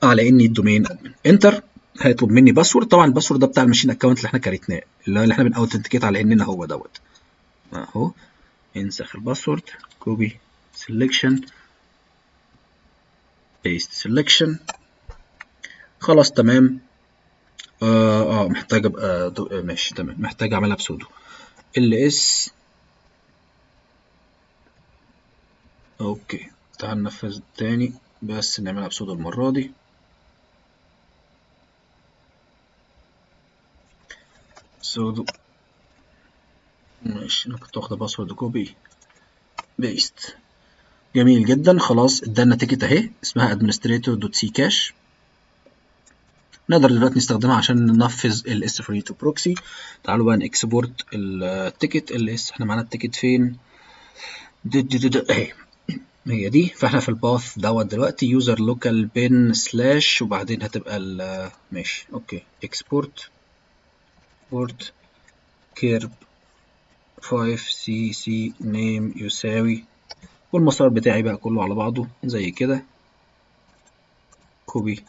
على إني الدومين ادمن انتر هيطلب مني باسورد طبعا الباسورد ده بتاع الماشين اكونت اللي إحنا كريتناه اللي إحنا بناوثنتيكيت على إننا هو دوت. أهو انسخ الباسورد كوبي سelection paste selection. خلاص تمام. آه آه محتاج أبقى. آه ماشي تمام. محتاج أعملها بسودو ال اس أوكي. تعال ننفذ تاني بس نعملها بسودو المرة دي. سودو ماشي. أنا كنت واخد باسورد كوبي بيست جميل جدا. خلاص ادانا تيكت أهي اسمها administrator دوت سي كاش نقدر دلوقتي نستخدمها عشان ننفذ ال S42 بروكسي تعالوا بقى نكسبورت التيكت ال اس إحنا معانا التيكت فين؟ دي دي دي. اهي هي دي. فإحنا في الباث دوت دلوقتي يوزر لوكال بين سلاش وبعدين هتبقى ال ماشي أوكي. اكسبورت بورت كيرب 5 سي سي نيم يساوي. والمسار بتاعي بقى كله على بعضه زي كده. كوبي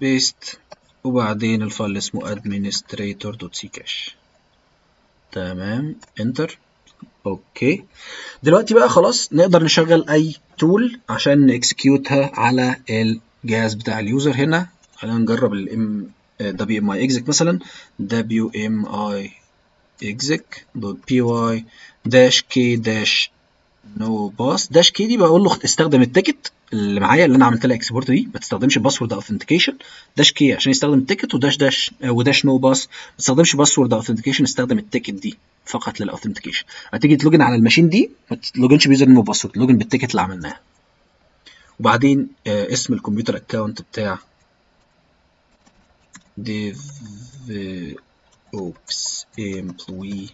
بيست وبعدين الفايل اسمه administrator.ccache تمام انتر أوكي. دلوقتي بقى خلاص نقدر نشغل أي تول عشان نكسكيوتها على الجهاز بتاع اليوزر هنا. خلينا نجرب الام WMI exec مثلا. WMI exec دوت py dash k dash نو باس داش كي دي بقول له استخدم التيكت اللي معايا اللي أنا عملت لها اكسبورت دي ما تستخدمش باسورد اوثنتيكيشن داش كي عشان يستخدم التيكت وداش داش وداش نو باس ما تستخدمش باسورد اوثنتيكيشن استخدم التيكت دي فقط للاوثنتيكيشن هتيجي تلوجن على الماشين دي ما تلوجنش بيوزر نيم وباسورد لوجن بالتيكت اللي عملناها. وبعدين آه اسم الكمبيوتر اكونت بتاع dev ops employee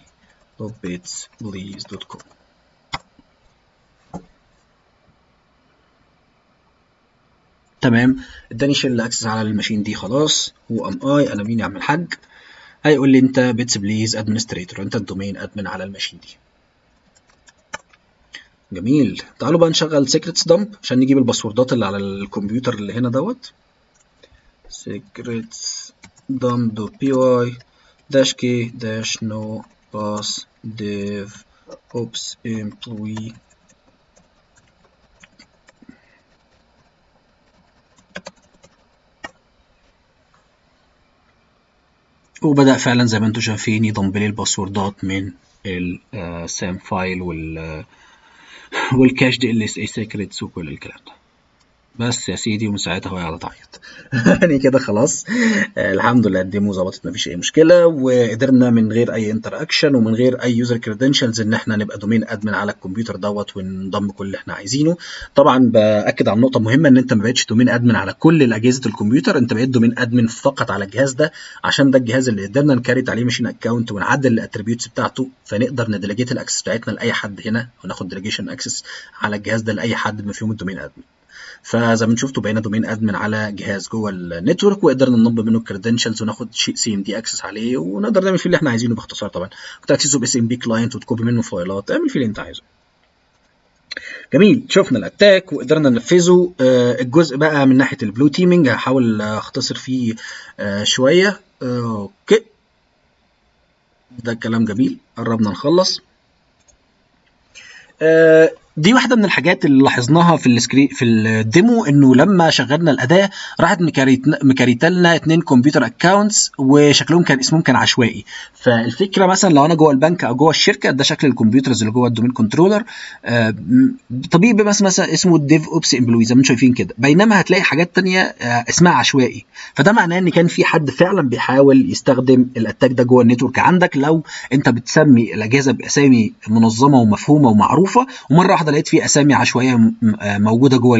bits please دوت كوم تمام. اداني شيل اكسس على الماشين دي خلاص. هو ام اي أنا مين يا عم الحاج؟ هيقول لي أنت بيتس بليز ادمنستريتور أنت الدومين ادمن على الماشين دي. جميل. تعالوا بقى نشغل سيكريتس دمب عشان نجيب الباسوردات اللي على الكمبيوتر اللي هنا دوت. secrets dump.py dash k dash no pass dev ops employee وبدأ فعلا زي ما أنتم شايفين ي dump لي الباسوردات من ال SAM file وال وال cached LSA secrets وكل الكلام ده. بس يا سيدي ومن ساعتها هو قاعد تعيط. يعني كده خلاص. آه الحمد لله ال demo ظبطت مفيش أي مشكلة وقدرنا من غير أي interaction ومن غير أي user credentials إن إحنا نبقى domain admin على الكمبيوتر دوت ون dump كل اللي إحنا عايزينه. طبعا بأكد على نقطه مهمه إن أنت ما بقتش domain admin على كل اجهزه الكمبيوتر أنت بقيت domain admin فقط على الجهاز ده عشان ده الجهاز اللي قدرنا ن create عليه machine account ونعدل ال attributes بتاعته فنقدر ن delegate ال access بتاعتنا لأي حد هنا وناخد delegation access على الجهاز ده لأي حد بما فيهم ال domain admin فزي ما شفتوا بقينا domain admin على جهاز جوه ال network وقدرنا ن dump منه ال credentials وناخد shell CMD access عليه ونقدر نعمل فيه اللي إحنا عايزينه باختصار طبعا. وت access ه ب SMB client وت copy منه فايلات اعمل فيه اللي انت عايزه. جميل. شفنا ال attack وقدرنا ننفذه. آه الجزء بقى من ناحية ال blue teaming هحاول اختصر فيه آه شوية. آه okay. ده كلام جميل. قربنا نخلص. دي واحدة من الحاجات اللي لاحظناها في السكري في ال demo إنه لما شغلنا الأداة راحت م create لنا اتنين computer accounts وشكلهم كان اسمهم كان عشوائي. فالفكرة مثلا لو أنا جوه البنك أو جوه الشركة ده شكل ال computers اللي جوه ال domain controller آه طبيب مثلا مثلا اسمه ال DevOps employee زي ما أنتم شايفين كده. بينما هتلاقي حاجات تانية آه اسمها عشوائي. فده معناه إن كان في حد فعلا بيحاول يستخدم ال attack ده جوه ال network. عندك لو أنت بتسمي الأجهزة بأسامي منظمة ومفهومة ومعروفة ومرة واحدة لقيت في أسامي عشوائية موجودة جوه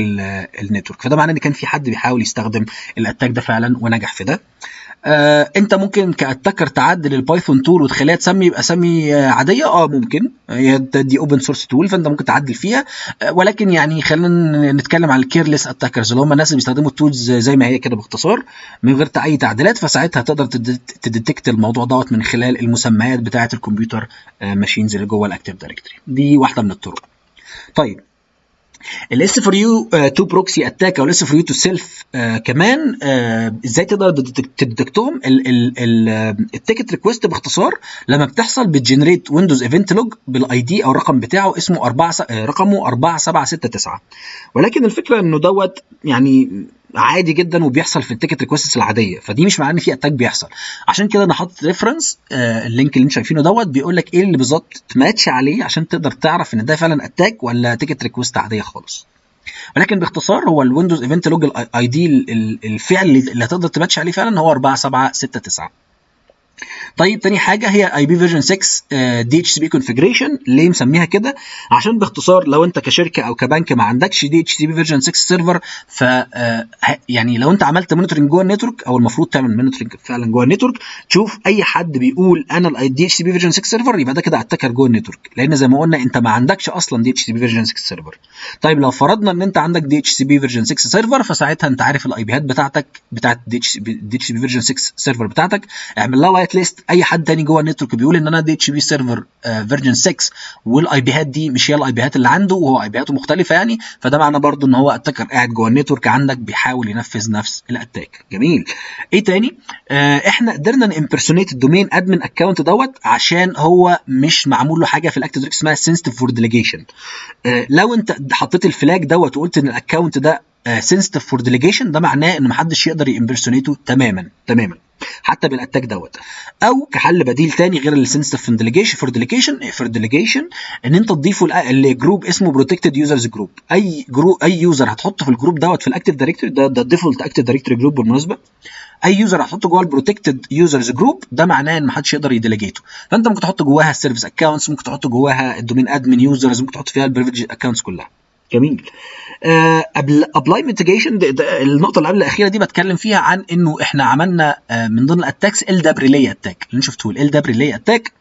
ال network. فده معناه إن كان في حد بيحاول يستخدم ال attack ده فعلا ونجح في ده. آه أنت ممكن ك attacker تعدل ال Python tool وتخليها تسمي باسامي عادية؟ آه ممكن. هي دي open source tool فأنت ممكن تعدل فيها. آه ولكن يعني خلينا نتكلم عن ال careless attackers اللي هم الناس اللي بيستخدموا ال tools زي ما هي كده باختصار من غير أي تعديلات. فساعتها تقدر ت detect الموضوع دوت من خلال المسميات بتاعة الكمبيوتر آه machines اللي جوه ال Active Directory دي واحدة من الطرق. طيب. ال S4U2Proxy attack أو ال S4U2Self كمان uh, إزاي تقدر ت detect هم ال ticket request باختصار لما بتحصل بت generate Windows event log بال ID أو الرقم بتاعه اسمه 4 رقمه 4769 ولكن الفكرة إنه دوت يعني عادي جدا وبيحصل في ال ticket requests العادية. فدي مش معناه إن في attack بيحصل. عشان كده أنا حاطط reference آه ال link اللي أنتم شايفينه دوت. بيقول لك إيه اللي بالظبط تماتش عليه عشان تقدر تعرف إن ده فعلا attack ولا ticket request عادية خالص. ولكن باختصار هو ال Windows event log ال ID الفعل اللي هتقدر تماتش عليه فعلا هو 4769 طيب تاني حاجة هي اي بي فيرجن 6 دي اتش سي بي كونفجريشن ليه مسميها كده؟ عشان باختصار لو انت كشركة أو كبنك ما عندكش DHCP version 6 server ف يعني لو انت عملت monitoring جوه ال network أو المفروض تعمل monitoring فعلا جوه ال network تشوف أي حد بيقول أنا ال DHCP version 6 server يبقى ده كده attacker جوه ال network. لأن زي ما قلنا أنت ما عندكش أصلا DHCP version 6 server طيب لو فرضنا إن أنت عندك DHCP version 6 server فساعتها أنت عارف ال IP هات بتاعتك بتاعت DHCP version 6 server بتاعتك. اعمل لها white list أي حد تاني جوه ال network بيقول إن أنا DHCP server version 6 وال IP هات دي مش هي ال IP هات اللي عنده وهو IP هاته مختلفة يعني. فده معناه برضو إن هو attacker قاعد جوه ال network عندك بيحاول ينفذ نفس ال attack. جميل. إيه تاني؟ آه إحنا قدرنا ن impersonate ال domain admin account دوت عشان هو مش معمول له حاجة في directory اسمها sensitive for delegation لو أنت حطيت ال flag دوت وقلت إن ال account ده sensitive for delegation ده معناه إن محدش يقدر ي impersonate ه تماما تماما. حتى بال attack دوت. أو كحل بديل تاني غير ال sensitive delegation for delegation for delegation إن أنت تضيفه ل group اسمه protected users group أي group أي user هتحطه في ال group دوت في ال Active Directory ده ده ال default Active Directory group بالمناسبة. أي user هتحطه جوه ال protected users group ده معناه إن محدش يقدر ي delegate ه فأنت ممكن تحط جواها ال service accounts ممكن تحط جواها ال domain admin users ممكن تحط فيها ال privileged accounts كلها. جميل. قبل uh, apply mitigation النقطة اللي قبل الأخيرة دي بتكلم فيها عن إنه إحنا عملنا uh, من ضمن ال attacks LDAP relay attack اللي شفتوه LDAP relay attack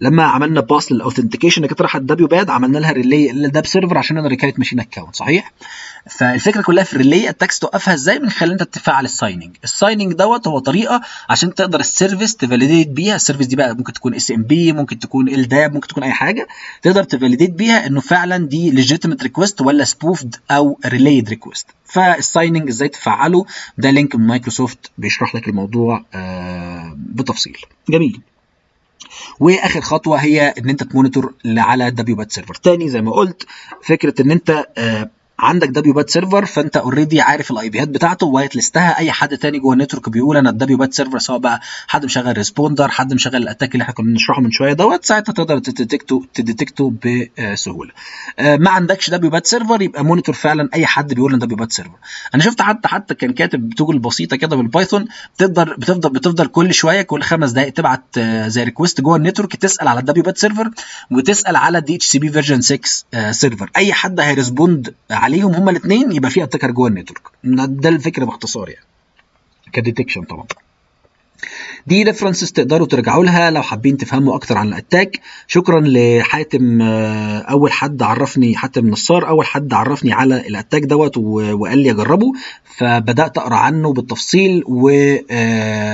لما عملنا pass لل authentication اللي كانت رايحه ال WPAD عملنا لها relay لل LDAP server عشان نقدر ن create machine account صحيح؟ فالفكرة كلها في ال relay attacks توقفها إزاي؟ من خلال انت تفعل ال signing ال signing دوت هو طريقة عشان تقدر ال service ت validate بيها. ال service دي بقى ممكن تكون SMB ممكن تكون LDAP ممكن تكون أي حاجة. تقدر ت validate بيها إنه فعلا دي legitimate request ولا spoofed أو relayed request فال signing إزاي تفعله؟ ده link من مايكروسوفت بيشرح لك الموضوع آه بتفصيل. جميل. وآخر خطوة هي إن أنت ت monitor على WPAD server تاني زي ما قلت فكرة إن أنت آه عندك WPAD server فأنت already عارف ال IP ات بتاعته white list ها. أي حد تاني جوه ال network بيقول أنا ال WPAD server سواء بقى حد مشغل Responder حد مشغل ال attack اللي إحنا كنا بنشرحه من شوية دوت ساعتها تقدر تديتكته تديتكته بسهولة. ما عندكش WPAD server يبقى monitor فعلا أي حد بيقول إن WPAD server أنا شفت حتى حتى كان كاتب tool بسيطة كده بال Python تقدر بتفضل بتفضل كل شوية كل خمس دقائق تبعت زي request جوه ال network تسأل على ال WPAD server وتسأل على ال DHCP version 6 server أي حد هي respond عليهم هما الاثنين يبقى في attacker جوه ال network ده الفكرة باختصار يعني. ك detection طبعا. دي references تقدروا ترجعوا لها لو حابين تفهموا أكتر عن ال attack. شكرا لحاتم أول حد عرفني حاتم نصار أول حد عرفني على ال attack دوت وقال لي أجربه. فبدأت أقرأ عنه بالتفصيل و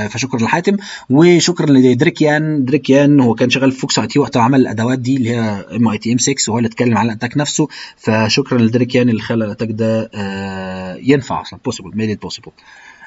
فشكرا لحاتم. وشكرا ل Dirk-jan. Dirk-jan هو كان شغال في Fox-IT وقت عمل الأدوات دي اللي هي MITM 6 وهو اللي اتكلم على ال attack نفسه. فشكرا ل Dirk-jan اللي خلى ال attack ده ينفع أصلا possible made it possible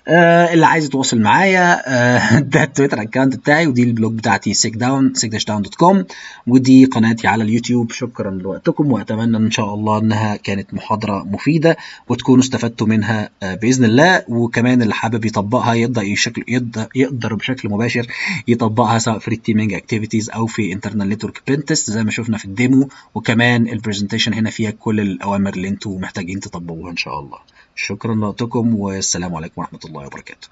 آه اللي عايز يتواصل معايا آه ده ال Twitter account بتاعي ودي ال blog بتاعتي SecDown SecDown dot com ودي قناتي على اليوتيوب. شكرا لوقتكم وأتمنى إن شاء الله إنها كانت محاضرة مفيدة وتكونوا استفدتوا منها آه بإذن الله. وكمان اللي حابب يطبقها يقدر يشكل يقدر, يقدر بشكل مباشر يطبقها سواء في ال teaming activities أو في internal network pentest زي ما شفنا في ال demo. وكمان ال presentation هنا فيها كل الأوامر اللي أنتم محتاجين تطبقوها إن شاء الله. شكرا لوقتكم والسلام عليكم ورحمة الله وبركاته.